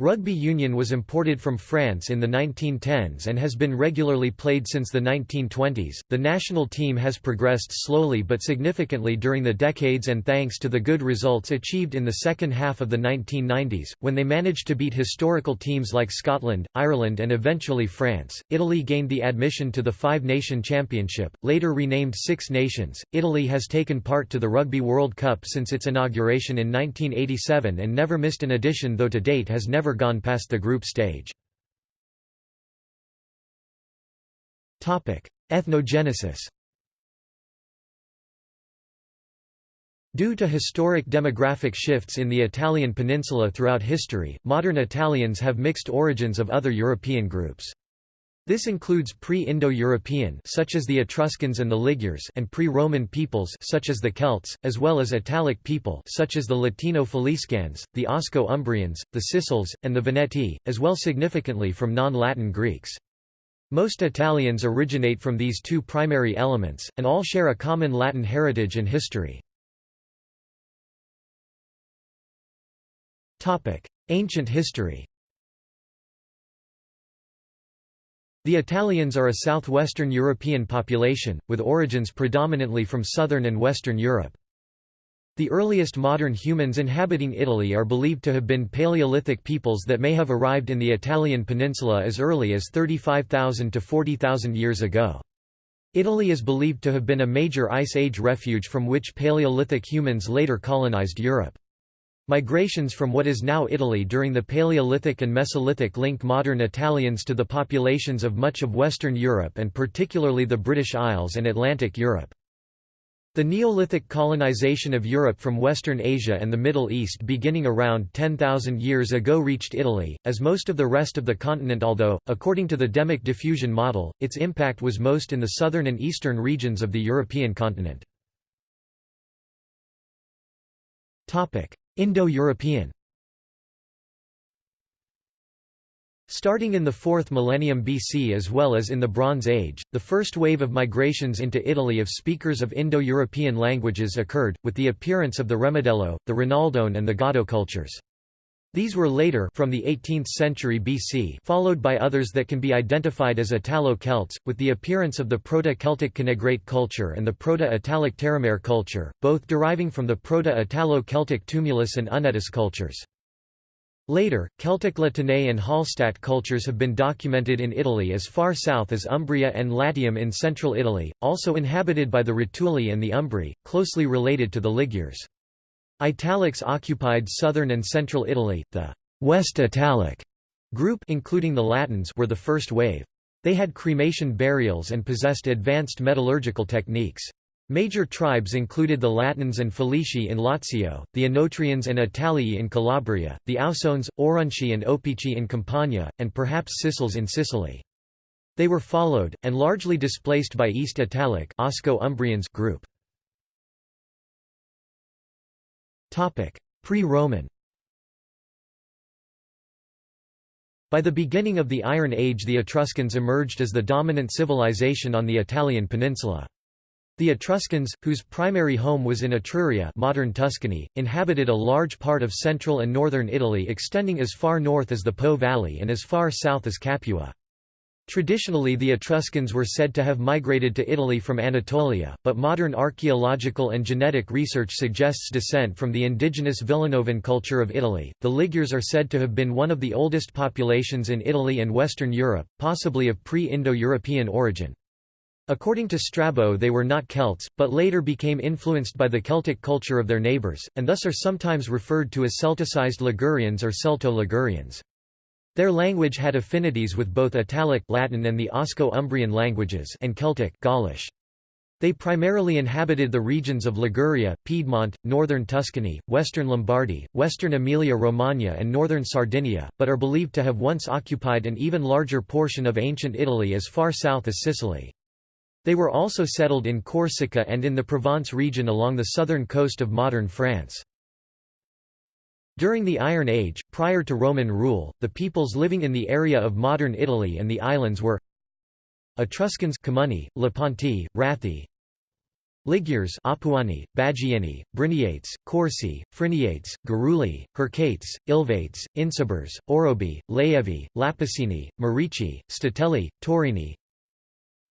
Rugby union was imported from France in the 1910s and has been regularly played since the 1920s. The national team has progressed slowly but significantly during the decades and thanks to the good results achieved in the second half of the 1990s, when they managed to beat historical teams like Scotland, Ireland, and eventually France. Italy gained the admission to the Five Nation Championship, later renamed Six Nations. Italy has taken part to the Rugby World Cup since its inauguration in 1987 and never missed an edition, though to date has never never gone past the group stage. Ethnogenesis Due to historic demographic shifts in the Italian peninsula throughout history, modern Italians have mixed origins of other European groups. This includes pre-Indo-European such as the Etruscans and the Ligures and pre-Roman peoples such as the Celts, as well as Italic people such as the Latino Faliscans, the Osco-Umbrians, the Sicels, and the Veneti, as well significantly from non-Latin Greeks. Most Italians originate from these two primary elements, and all share a common Latin heritage and history. Ancient history The Italians are a southwestern European population, with origins predominantly from southern and western Europe. The earliest modern humans inhabiting Italy are believed to have been Paleolithic peoples that may have arrived in the Italian peninsula as early as 35,000 to 40,000 years ago. Italy is believed to have been a major Ice Age refuge from which Paleolithic humans later colonized Europe. Migrations from what is now Italy during the Paleolithic and Mesolithic link modern Italians to the populations of much of Western Europe and particularly the British Isles and Atlantic Europe. The Neolithic colonization of Europe from Western Asia and the Middle East beginning around 10,000 years ago reached Italy, as most of the rest of the continent although, according to the demic diffusion model, its impact was most in the southern and eastern regions of the European continent. Indo-European Starting in the 4th millennium BC as well as in the Bronze Age, the first wave of migrations into Italy of speakers of Indo-European languages occurred, with the appearance of the Remedello, the Rinaldone and the Gaudo cultures. These were later from the 18th century BC followed by others that can be identified as Italo-Celts, with the appearance of the Proto-Celtic Canegrate culture and the Proto-Italic Terramare culture, both deriving from the Proto-Italo-Celtic Tumulus and Unitus cultures. Later, Celtic La Tène and Hallstatt cultures have been documented in Italy as far south as Umbria and Latium in central Italy, also inhabited by the Rutuli and the Umbri, closely related to the Ligures. Italics occupied southern and central Italy, the West Italic group including the Latins were the first wave. They had cremation burials and possessed advanced metallurgical techniques. Major tribes included the Latins and Falisci in Lazio, the Oenotrians and Italii in Calabria, the Ausones, Aurunci and Opici in Campania, and perhaps Sicels in Sicily. They were followed, and largely displaced by East Italic Osco-Umbrians group. Pre-Roman By the beginning of the Iron Age the Etruscans emerged as the dominant civilization on the Italian peninsula. The Etruscans, whose primary home was in Etruria modern Tuscany, inhabited a large part of central and northern Italy extending as far north as the Po Valley and as far south as Capua. Traditionally the Etruscans were said to have migrated to Italy from Anatolia, but modern archaeological and genetic research suggests descent from the indigenous Villanovan culture of Italy. The Ligures are said to have been one of the oldest populations in Italy and Western Europe, possibly of pre-Indo-European origin. According to Strabo they were not Celts, but later became influenced by the Celtic culture of their neighbours, and thus are sometimes referred to as Celticized Ligurians or Celto-Ligurians. Their language had affinities with both Italic Latin and the Osco-Umbrian languages and Celtic Gaulish. They primarily inhabited the regions of Liguria, Piedmont, northern Tuscany, western Lombardy, western Emilia-Romagna and northern Sardinia, but are believed to have once occupied an even larger portion of ancient Italy as far south as Sicily. They were also settled in Corsica and in the Provence region along the southern coast of modern France. During the Iron Age, prior to Roman rule, the peoples living in the area of modern Italy and the islands were Etruscans Camunni, Leponti, Rathi Ligures Apuani, Bagienni, Briniates, Corsi, Friniates, Garuli, Hercates, Ilvates, Insubers, Orobi, Laevi, Lapicini, Marici, Statelli, Taurini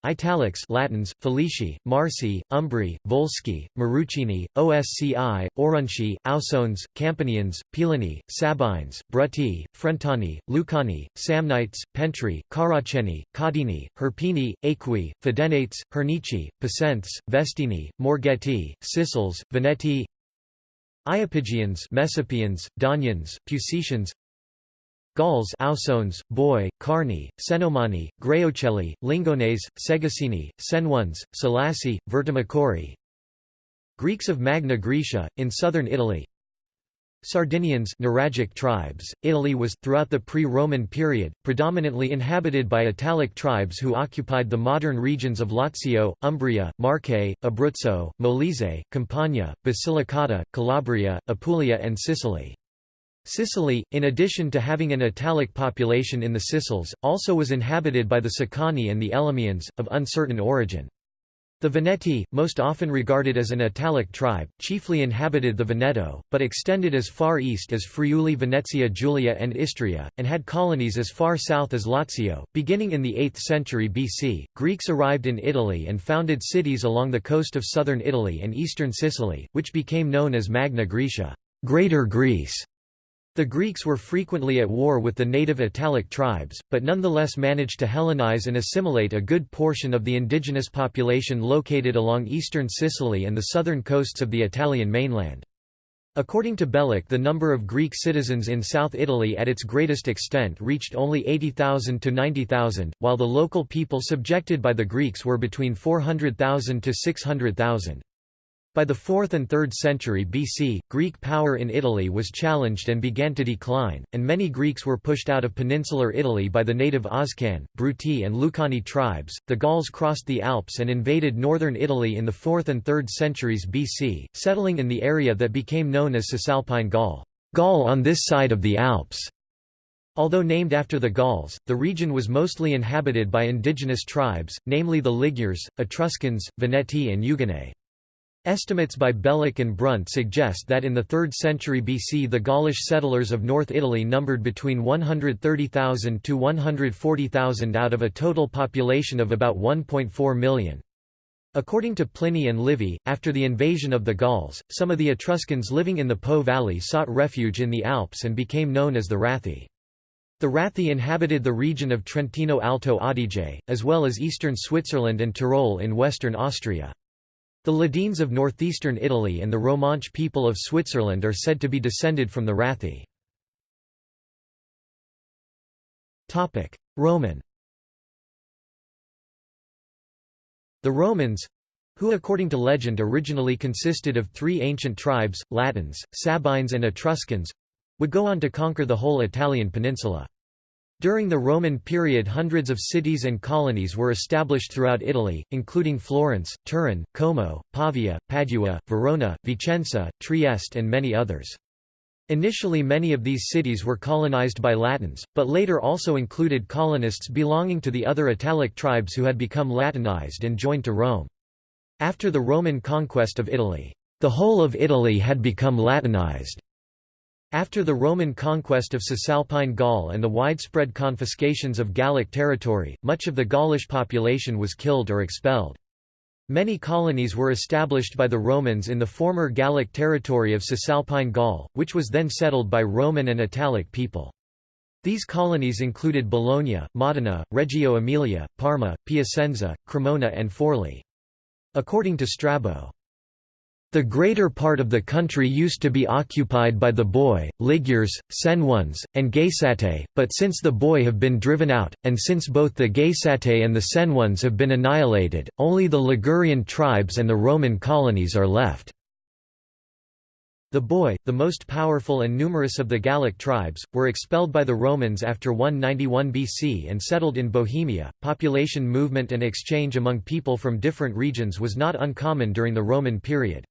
Italics Latins, Falisci, Marsi, Umbri, Volsci, Marucini, Osci, Aurunci, Ausones, Campanians, Pilani, Sabines, Bruti, Frentani, Lucani, Samnites, Pentri, Caraceni, Caudini, Hirpini, Equi, Fidenates, Hernici, Pacents, Vestini, Morghetti, Sicels, Veneti Iapygians Messapians, Daunians, Pusicians Gauls Ausones, Boii, Carni, Cenomani, Greocelli, Lingones, Segasini, Senones, Salassi, Vertimacori Greeks of Magna Graecia, in southern Italy Sardinians Nuragic tribes. Italy was, throughout the pre-Roman period, predominantly inhabited by Italic tribes who occupied the modern regions of Lazio, Umbria, Marche, Abruzzo, Molise, Campania, Basilicata, Calabria, Apulia and Sicily. Sicily, in addition to having an Italic population in the Sicels, also was inhabited by the Sicani and the Elymians, of uncertain origin. The Veneti, most often regarded as an Italic tribe, chiefly inhabited the Veneto, but extended as far east as Friuli Venezia Giulia and Istria, and had colonies as far south as Lazio. Beginning in the 8th century BC, Greeks arrived in Italy and founded cities along the coast of southern Italy and eastern Sicily, which became known as Magna Graecia, Greater Greece. The Greeks were frequently at war with the native Italic tribes, but nonetheless managed to Hellenize and assimilate a good portion of the indigenous population located along eastern Sicily and the southern coasts of the Italian mainland. According to Beloch the number of Greek citizens in South Italy at its greatest extent reached only 80,000 to 90,000, while the local people subjected by the Greeks were between 400,000 to 600,000. By the 4th and 3rd century BC, Greek power in Italy was challenged and began to decline, and many Greeks were pushed out of peninsular Italy by the native Oscan, Bruti, and Lucani tribes. The Gauls crossed the Alps and invaded northern Italy in the 4th and 3rd centuries BC, settling in the area that became known as Cisalpine Gaul, Gaul on this side of the Alps. Although named after the Gauls, the region was mostly inhabited by indigenous tribes, namely the Ligures, Etruscans, Veneti and Euganeae. Estimates by Beloch and Brunt suggest that in the 3rd century BC the Gaulish settlers of North Italy numbered between 130,000 to 140,000 out of a total population of about 1.4 million. According to Pliny and Livy, after the invasion of the Gauls, some of the Etruscans living in the Po valley sought refuge in the Alps and became known as the Rathi. The Rathi inhabited the region of Trentino Alto Adige, as well as eastern Switzerland and Tyrol in western Austria. The Ladines of northeastern Italy and the Romanche people of Switzerland are said to be descended from the Rathi. Roman The Romans—who according to legend originally consisted of three ancient tribes, Latins, Sabines and Etruscans—would go on to conquer the whole Italian peninsula. During the Roman period hundreds of cities and colonies were established throughout Italy, including Florence, Turin, Como, Pavia, Padua, Verona, Vicenza, Trieste and many others. Initially many of these cities were colonized by Latins, but later also included colonists belonging to the other Italic tribes who had become Latinized and joined to Rome. After the Roman conquest of Italy, the whole of Italy had become Latinized. After the Roman conquest of Cisalpine Gaul and the widespread confiscations of Gallic territory, much of the Gaulish population was killed or expelled. Many colonies were established by the Romans in the former Gallic territory of Cisalpine Gaul, which was then settled by Roman and Italic people. These colonies included Bologna, Modena, Reggio Emilia, Parma, Piacenza, Cremona and Forli. According to Strabo, the greater part of the country used to be occupied by the Boii, Ligures, Senones, and Geisatae, but since the Boii have been driven out, and since both the Geisatae and the Senones have been annihilated, only the Ligurian tribes and the Roman colonies are left. The Boii, the most powerful and numerous of the Gallic tribes, were expelled by the Romans after 191 BC and settled in Bohemia. Population movement and exchange among people from different regions was not uncommon during the Roman period.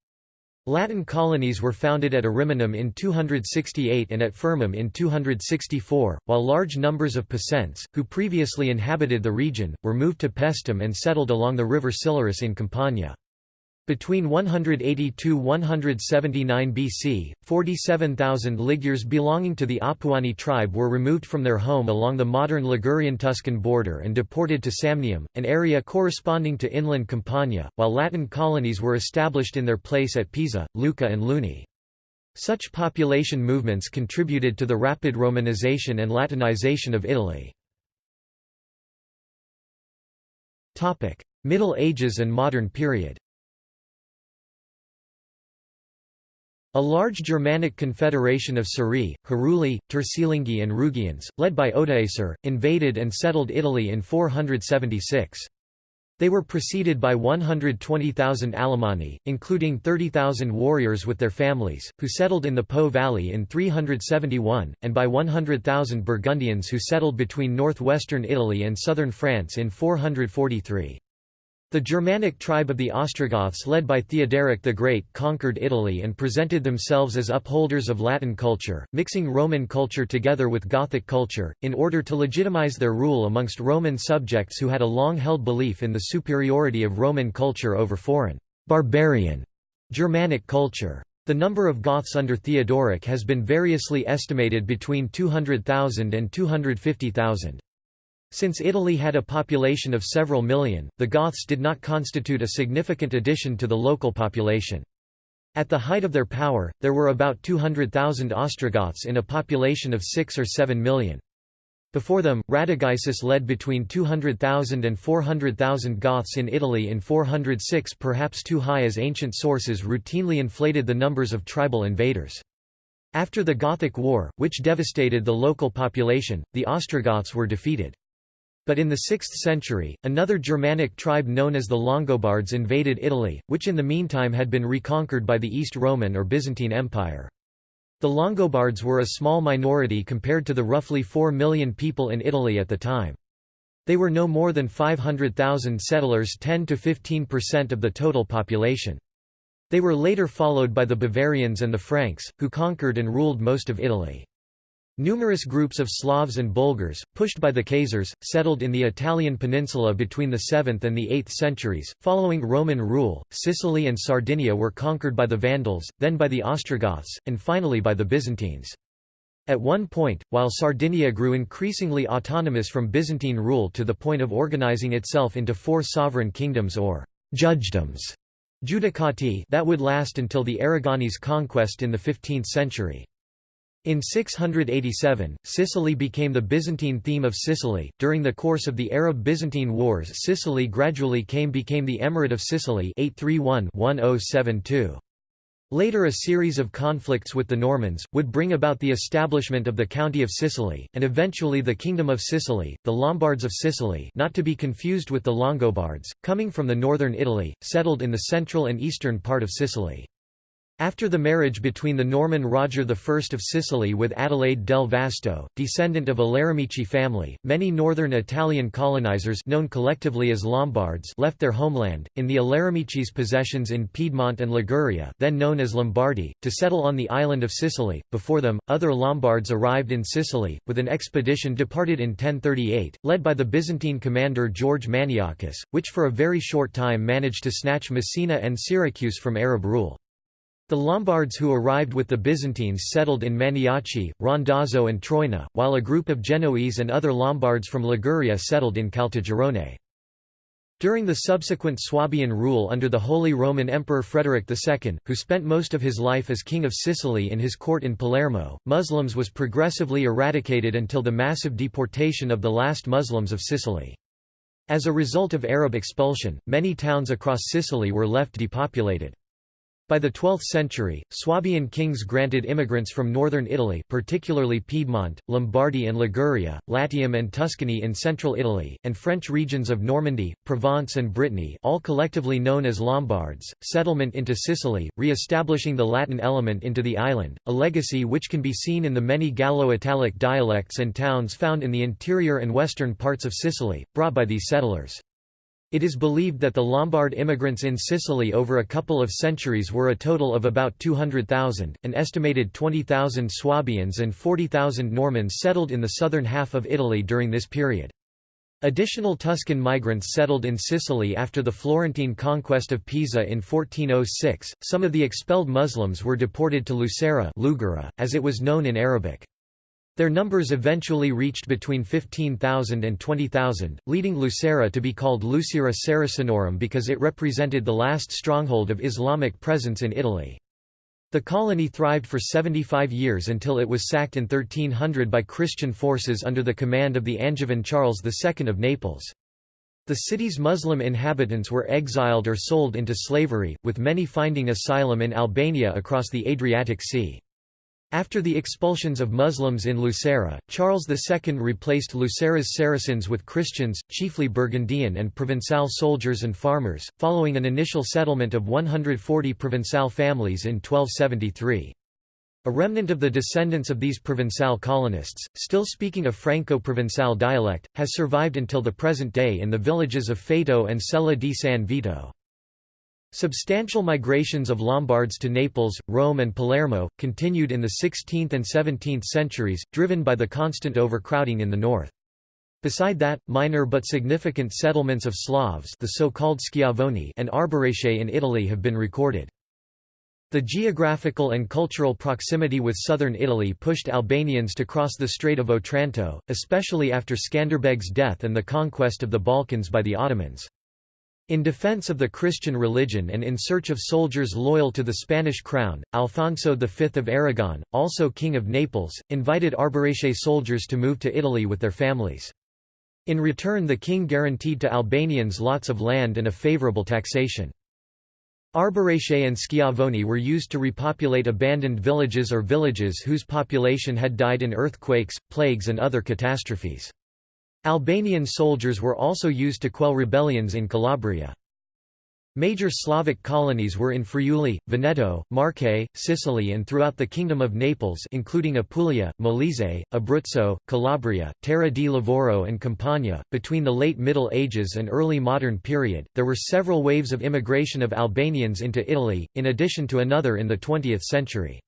Latin colonies were founded at Ariminum in 268 and at Firmum in 264, while large numbers of Picents, who previously inhabited the region, were moved to Paestum and settled along the river Silarus in Campania. Between 182–179 BC, 47,000 Ligures belonging to the Apuani tribe were removed from their home along the modern Ligurian-Tuscan border and deported to Samnium, an area corresponding to inland Campania, while Latin colonies were established in their place at Pisa, Lucca and Luni. Such population movements contributed to the rapid Romanization and Latinization of Italy. Middle Ages and modern period A large Germanic confederation of Sciri, Heruli, Turcilingi and Rugians, led by Odoacer, invaded and settled Italy in 476. They were preceded by 120,000 Alemanni, including 30,000 warriors with their families, who settled in the Po Valley in 371, and by 100,000 Burgundians who settled between northwestern Italy and southern France in 443. The Germanic tribe of the Ostrogoths led by Theodoric the Great conquered Italy and presented themselves as upholders of Latin culture, mixing Roman culture together with Gothic culture, in order to legitimize their rule amongst Roman subjects who had a long-held belief in the superiority of Roman culture over foreign, barbarian Germanic culture. The number of Goths under Theodoric has been variously estimated between 200,000 and 250,000. Since Italy had a population of several million, the Goths did not constitute a significant addition to the local population. At the height of their power, there were about 200,000 Ostrogoths in a population of 6 or 7 million. Before them, Radagaisus led between 200,000 and 400,000 Goths in Italy in 406 perhaps too high as ancient sources routinely inflated the numbers of tribal invaders. After the Gothic War, which devastated the local population, the Ostrogoths were defeated. But in the 6th century, another Germanic tribe known as the Longobards invaded Italy, which in the meantime had been reconquered by the East Roman or Byzantine Empire. The Longobards were a small minority compared to the roughly 4 million people in Italy at the time. They were no more than 500,000 settlers 10 to 15% of the total population. They were later followed by the Bavarians and the Franks, who conquered and ruled most of Italy. Numerous groups of Slavs and Bulgars, pushed by the Khazars, settled in the Italian peninsula between the 7th and the 8th centuries. Following Roman rule, Sicily and Sardinia were conquered by the Vandals, then by the Ostrogoths, and finally by the Byzantines. At one point, while Sardinia grew increasingly autonomous from Byzantine rule to the point of organizing itself into four sovereign kingdoms or judgedoms judicati that would last until the Aragonese conquest in the 15th century. In 687, Sicily became the Byzantine theme of Sicily. During the course of the Arab-Byzantine Wars, Sicily gradually came became the Emirate of Sicily 831-1072. Later a series of conflicts with the Normans, would bring about the establishment of the County of Sicily, and eventually the Kingdom of Sicily, the Lombards of Sicily not to be confused with the Longobards, coming from the northern Italy, settled in the central and eastern part of Sicily. After the marriage between the Norman Roger I of Sicily with Adelaide del Vasto, descendant of a Laramicci family, many northern Italian colonizers known collectively as Lombards left their homeland, in the Aleramici's possessions in Piedmont and Liguria then known as Lombardy, to settle on the island of Sicily. Before them, other Lombards arrived in Sicily, with an expedition departed in 1038, led by the Byzantine commander George Maniakes, which for a very short time managed to snatch Messina and Syracuse from Arab rule. The Lombards who arrived with the Byzantines settled in Maniaci, Randazzo and Troina, while a group of Genoese and other Lombards from Liguria settled in Caltagirone. During the subsequent Swabian rule under the Holy Roman Emperor Frederick II, who spent most of his life as King of Sicily in his court in Palermo, Muslims was progressively eradicated until the massive deportation of the last Muslims of Sicily. As a result of Arab expulsion, many towns across Sicily were left depopulated. By the 12th century, Swabian kings granted immigrants from northern Italy particularly Piedmont, Lombardy and Liguria, Latium and Tuscany in central Italy, and French regions of Normandy, Provence and Brittany all collectively known as Lombards, settlement into Sicily, re-establishing the Latin element into the island, a legacy which can be seen in the many Gallo-Italic dialects and towns found in the interior and western parts of Sicily, brought by these settlers. It is believed that the Lombard immigrants in Sicily over a couple of centuries were a total of about 200,000, an estimated 20,000 Swabians and 40,000 Normans settled in the southern half of Italy during this period. Additional Tuscan migrants settled in Sicily after the Florentine conquest of Pisa in 1406. Some of the expelled Muslims were deported to Lucera, as it was known in Arabic. Their numbers eventually reached between 15,000 and 20,000, leading Lucera to be called Lucera Saracenorum because it represented the last stronghold of Islamic presence in Italy. The colony thrived for 75 years until it was sacked in 1300 by Christian forces under the command of the Angevin Charles II of Naples. The city's Muslim inhabitants were exiled or sold into slavery, with many finding asylum in Albania across the Adriatic Sea. After the expulsions of Muslims in Lucera, Charles II replaced Lucera's Saracens with Christians, chiefly Burgundian and Provençal soldiers and farmers, following an initial settlement of 140 Provençal families in 1273. A remnant of the descendants of these Provençal colonists, still speaking a Franco-Provençal dialect, has survived until the present day in the villages of Faeto and Celle di San Vito. Substantial migrations of Lombards to Naples, Rome and Palermo, continued in the 16th and 17th centuries, driven by the constant overcrowding in the north. Beside that, minor but significant settlements of Slavs the so-called Schiavoni and Arbëreshe in Italy have been recorded. The geographical and cultural proximity with southern Italy pushed Albanians to cross the Strait of Otranto, especially after Skanderbeg's death and the conquest of the Balkans by the Ottomans. In defense of the Christian religion and in search of soldiers loyal to the Spanish crown, Alfonso V of Aragon, also King of Naples, invited Arbëreshe soldiers to move to Italy with their families. In return the king guaranteed to Albanians lots of land and a favourable taxation. Arbëreshe and Schiavoni were used to repopulate abandoned villages or villages whose population had died in earthquakes, plagues and other catastrophes. Albanian soldiers were also used to quell rebellions in Calabria. Major Slavic colonies were in Friuli, Veneto, Marche, Sicily and throughout the Kingdom of Naples including Apulia, Molise, Abruzzo, Calabria, Terra di Lavoro and Campania. Between the late Middle Ages and early modern period, there were several waves of immigration of Albanians into Italy, in addition to another in the 20th century.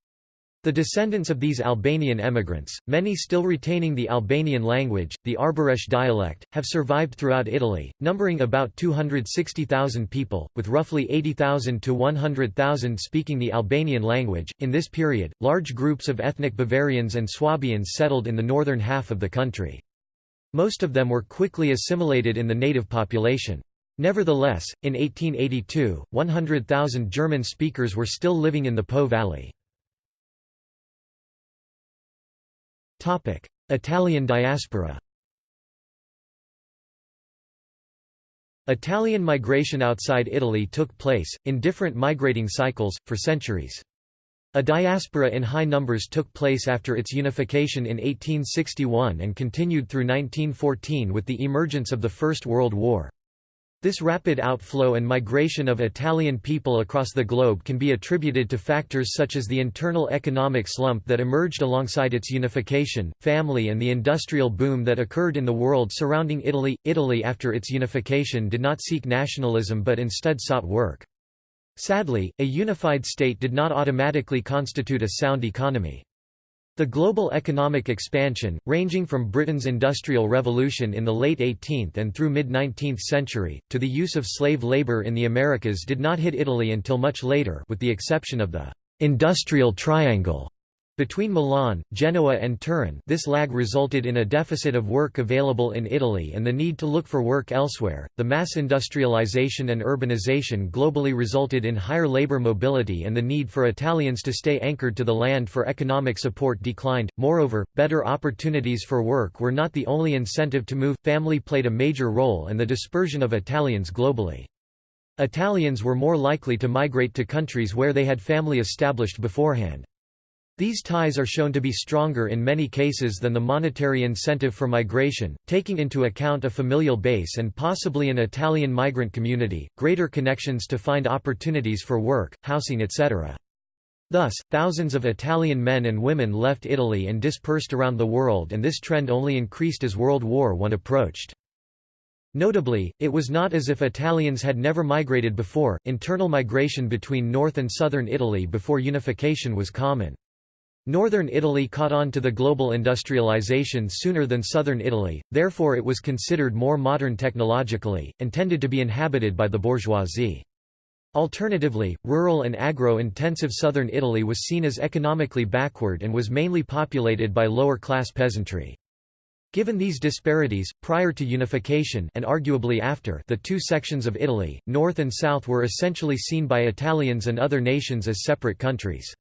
The descendants of these Albanian emigrants, many still retaining the Albanian language, the Arbëresh dialect, have survived throughout Italy, numbering about 260,000 people, with roughly 80,000 to 100,000 speaking the Albanian language. In this period, large groups of ethnic Bavarians and Swabians settled in the northern half of the country. Most of them were quickly assimilated in the native population. Nevertheless, in 1882, 100,000 German speakers were still living in the Po Valley. Italian diaspora Italian migration outside Italy took place, in different migrating cycles, for centuries. A diaspora in high numbers took place after its unification in 1861 and continued through 1914 with the emergence of the First World War. This rapid outflow and migration of Italian people across the globe can be attributed to factors such as the internal economic slump that emerged alongside its unification, family and the industrial boom that occurred in the world surrounding Italy. Italy after its unification did not seek nationalism but instead sought work. Sadly, a unified state did not automatically constitute a sound economy. The global economic expansion, ranging from Britain's Industrial Revolution in the late 18th and through mid-19th century, to the use of slave labour in the Americas did not hit Italy until much later with the exception of the «industrial triangle» Between Milan, Genoa and Turin this lag resulted in a deficit of work available in Italy and the need to look for work elsewhere. The mass industrialization and urbanization globally resulted in higher labor mobility and the need for Italians to stay anchored to the land for economic support declined. Moreover, better opportunities for work were not the only incentive to move. Family played a major role in the dispersion of Italians globally. Italians were more likely to migrate to countries where they had family established beforehand. These ties are shown to be stronger in many cases than the monetary incentive for migration, taking into account a familial base and possibly an Italian migrant community, greater connections to find opportunities for work, housing etc. Thus, thousands of Italian men and women left Italy and dispersed around the world and this trend only increased as World War I approached. Notably, it was not as if Italians had never migrated before, internal migration between north and southern Italy before unification was common. Northern Italy caught on to the global industrialization sooner than southern Italy, therefore it was considered more modern technologically, and tended to be inhabited by the bourgeoisie. Alternatively, rural and agro-intensive southern Italy was seen as economically backward and was mainly populated by lower-class peasantry. Given these disparities, prior to unification and arguably after the two sections of Italy, north and south were essentially seen by Italians and other nations as separate countries.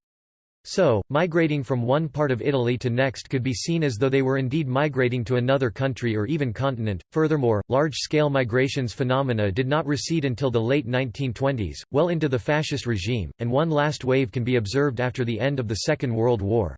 So, migrating from one part of Italy to next could be seen as though they were indeed migrating to another country or even continent. Furthermore, large-scale migrations phenomena did not recede until the late 1920s, well into the fascist regime, and one last wave can be observed after the end of the Second World War.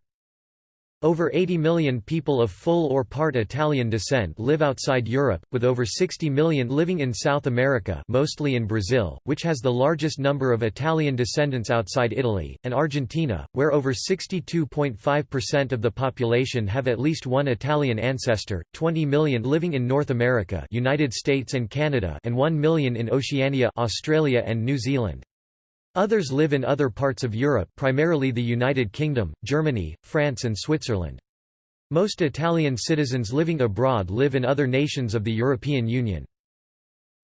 Over 80 million people of full or part Italian descent live outside Europe, with over 60 million living in South America mostly in Brazil, which has the largest number of Italian descendants outside Italy, and Argentina, where over 62.5% of the population have at least one Italian ancestor, 20 million living in North America United States and Canada and 1 million in Oceania Australia and New Zealand. Others live in other parts of Europe primarily the United Kingdom, Germany, France and Switzerland. Most Italian citizens living abroad live in other nations of the European Union.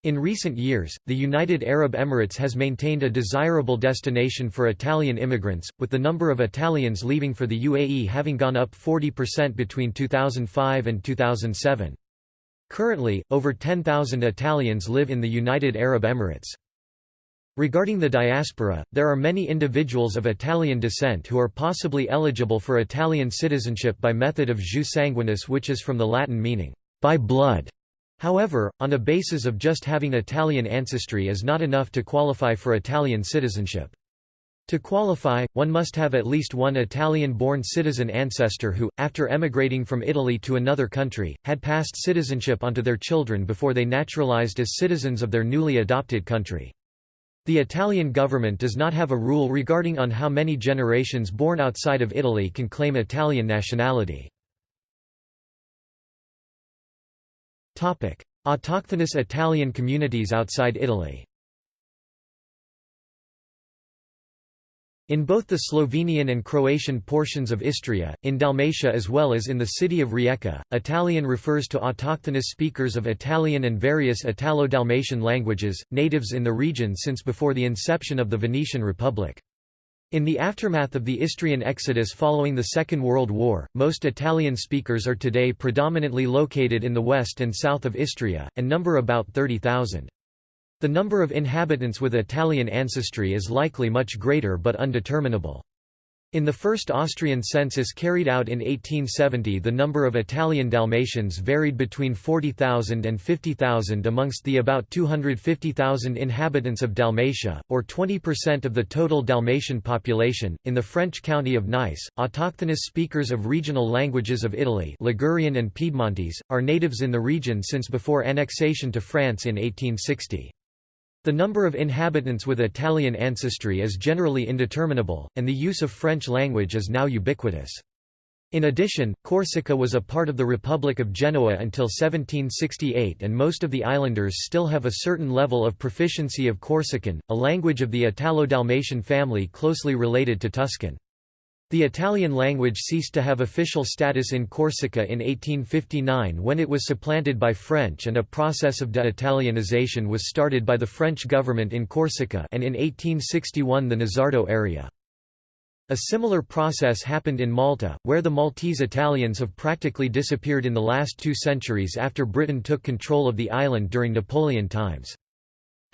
In recent years, the United Arab Emirates has maintained a desirable destination for Italian immigrants, with the number of Italians leaving for the UAE having gone up 40% between 2005 and 2007. Currently, over 10,000 Italians live in the United Arab Emirates. Regarding the diaspora, there are many individuals of Italian descent who are possibly eligible for Italian citizenship by method of jus sanguinis which is from the Latin meaning, by blood. However, on a basis of just having Italian ancestry is not enough to qualify for Italian citizenship. To qualify, one must have at least one Italian-born citizen ancestor who, after emigrating from Italy to another country, had passed citizenship onto their children before they naturalized as citizens of their newly adopted country. The Italian government does not have a rule regarding on how many generations born outside of Italy can claim Italian nationality. Autochthonous Italian communities outside Italy In both the Slovenian and Croatian portions of Istria, in Dalmatia as well as in the city of Rijeka, Italian refers to autochthonous speakers of Italian and various Italo-Dalmatian languages, natives in the region since before the inception of the Venetian Republic. In the aftermath of the Istrian exodus following the Second World War, most Italian speakers are today predominantly located in the west and south of Istria, and number about 30,000. The number of inhabitants with Italian ancestry is likely much greater but undeterminable. In the first Austrian census carried out in 1870 the number of Italian Dalmatians varied between 40,000 and 50,000 amongst the about 250,000 inhabitants of Dalmatia, or 20% of the total Dalmatian population. In the French county of Nice, autochthonous speakers of regional languages of Italy Ligurian and Piedmontese, are natives in the region since before annexation to France in 1860. The number of inhabitants with Italian ancestry is generally indeterminable, and the use of French language is now ubiquitous. In addition, Corsica was a part of the Republic of Genoa until 1768 and most of the islanders still have a certain level of proficiency of Corsican, a language of the Italo-Dalmatian family closely related to Tuscan. The Italian language ceased to have official status in Corsica in 1859 when it was supplanted by French and a process of de-Italianization was started by the French government in Corsica and in 1861 the Nizzardo area. A similar process happened in Malta, where the Maltese Italians have practically disappeared in the last two centuries after Britain took control of the island during Napoleon times.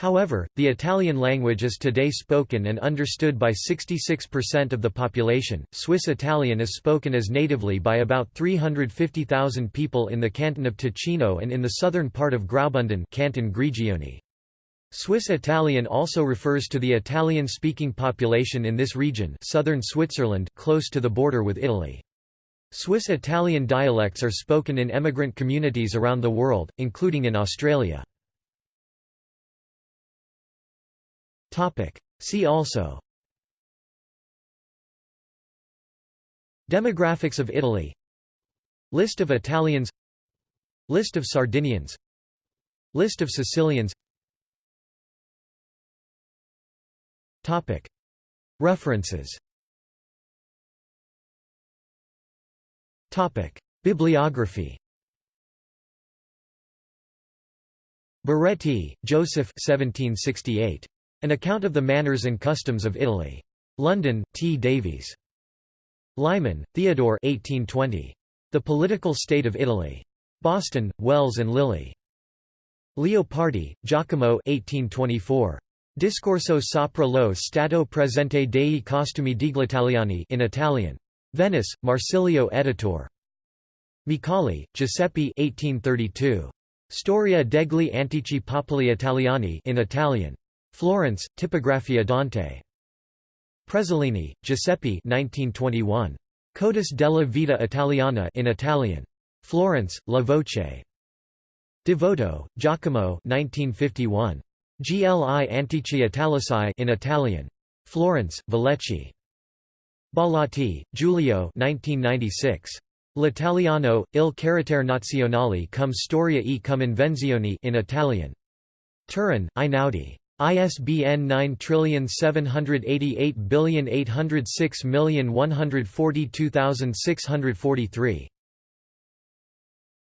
However, the Italian language is today spoken and understood by 66% of the population. Swiss Italian is spoken as natively by about 350,000 people in the canton of Ticino and in the southern part of Graubünden, canton Grigioni. Swiss Italian also refers to the Italian-speaking population in this region, southern Switzerland, close to the border with Italy. Swiss Italian dialects are spoken in emigrant communities around the world, including in Australia. Topic. See also Demographics of Italy List of Italians List of Sardinians List of Sicilians Topic. References Topic. Bibliography Baretti, Joseph 1768. An account of the manners and customs of Italy. London, T. Davies. Lyman, Theodore 1820. The Political State of Italy. Boston, Wells and Lilly. Leopardi, Giacomo 1824. Discorso sopra lo stato presente dei costumi degli Italiani in Italian. Venice, Marsilio Editor. Micali, Giuseppe 1832. Storia degli antichi popoli italiani in Italian. Florence, Tipografia Dante. Prezzolini, Giuseppe 1921. Codice della vita italiana in Italian. Florence, La Voce. Devoto, Giacomo 1951. Gli Antichi Italici in Italian. Florence, Vallecchi. Bollati, Giulio 1996. L'italiano, il carattere nazionale come storia e come invenzioni in Italian. Turin, Einaudi. ISBN 9788806142643.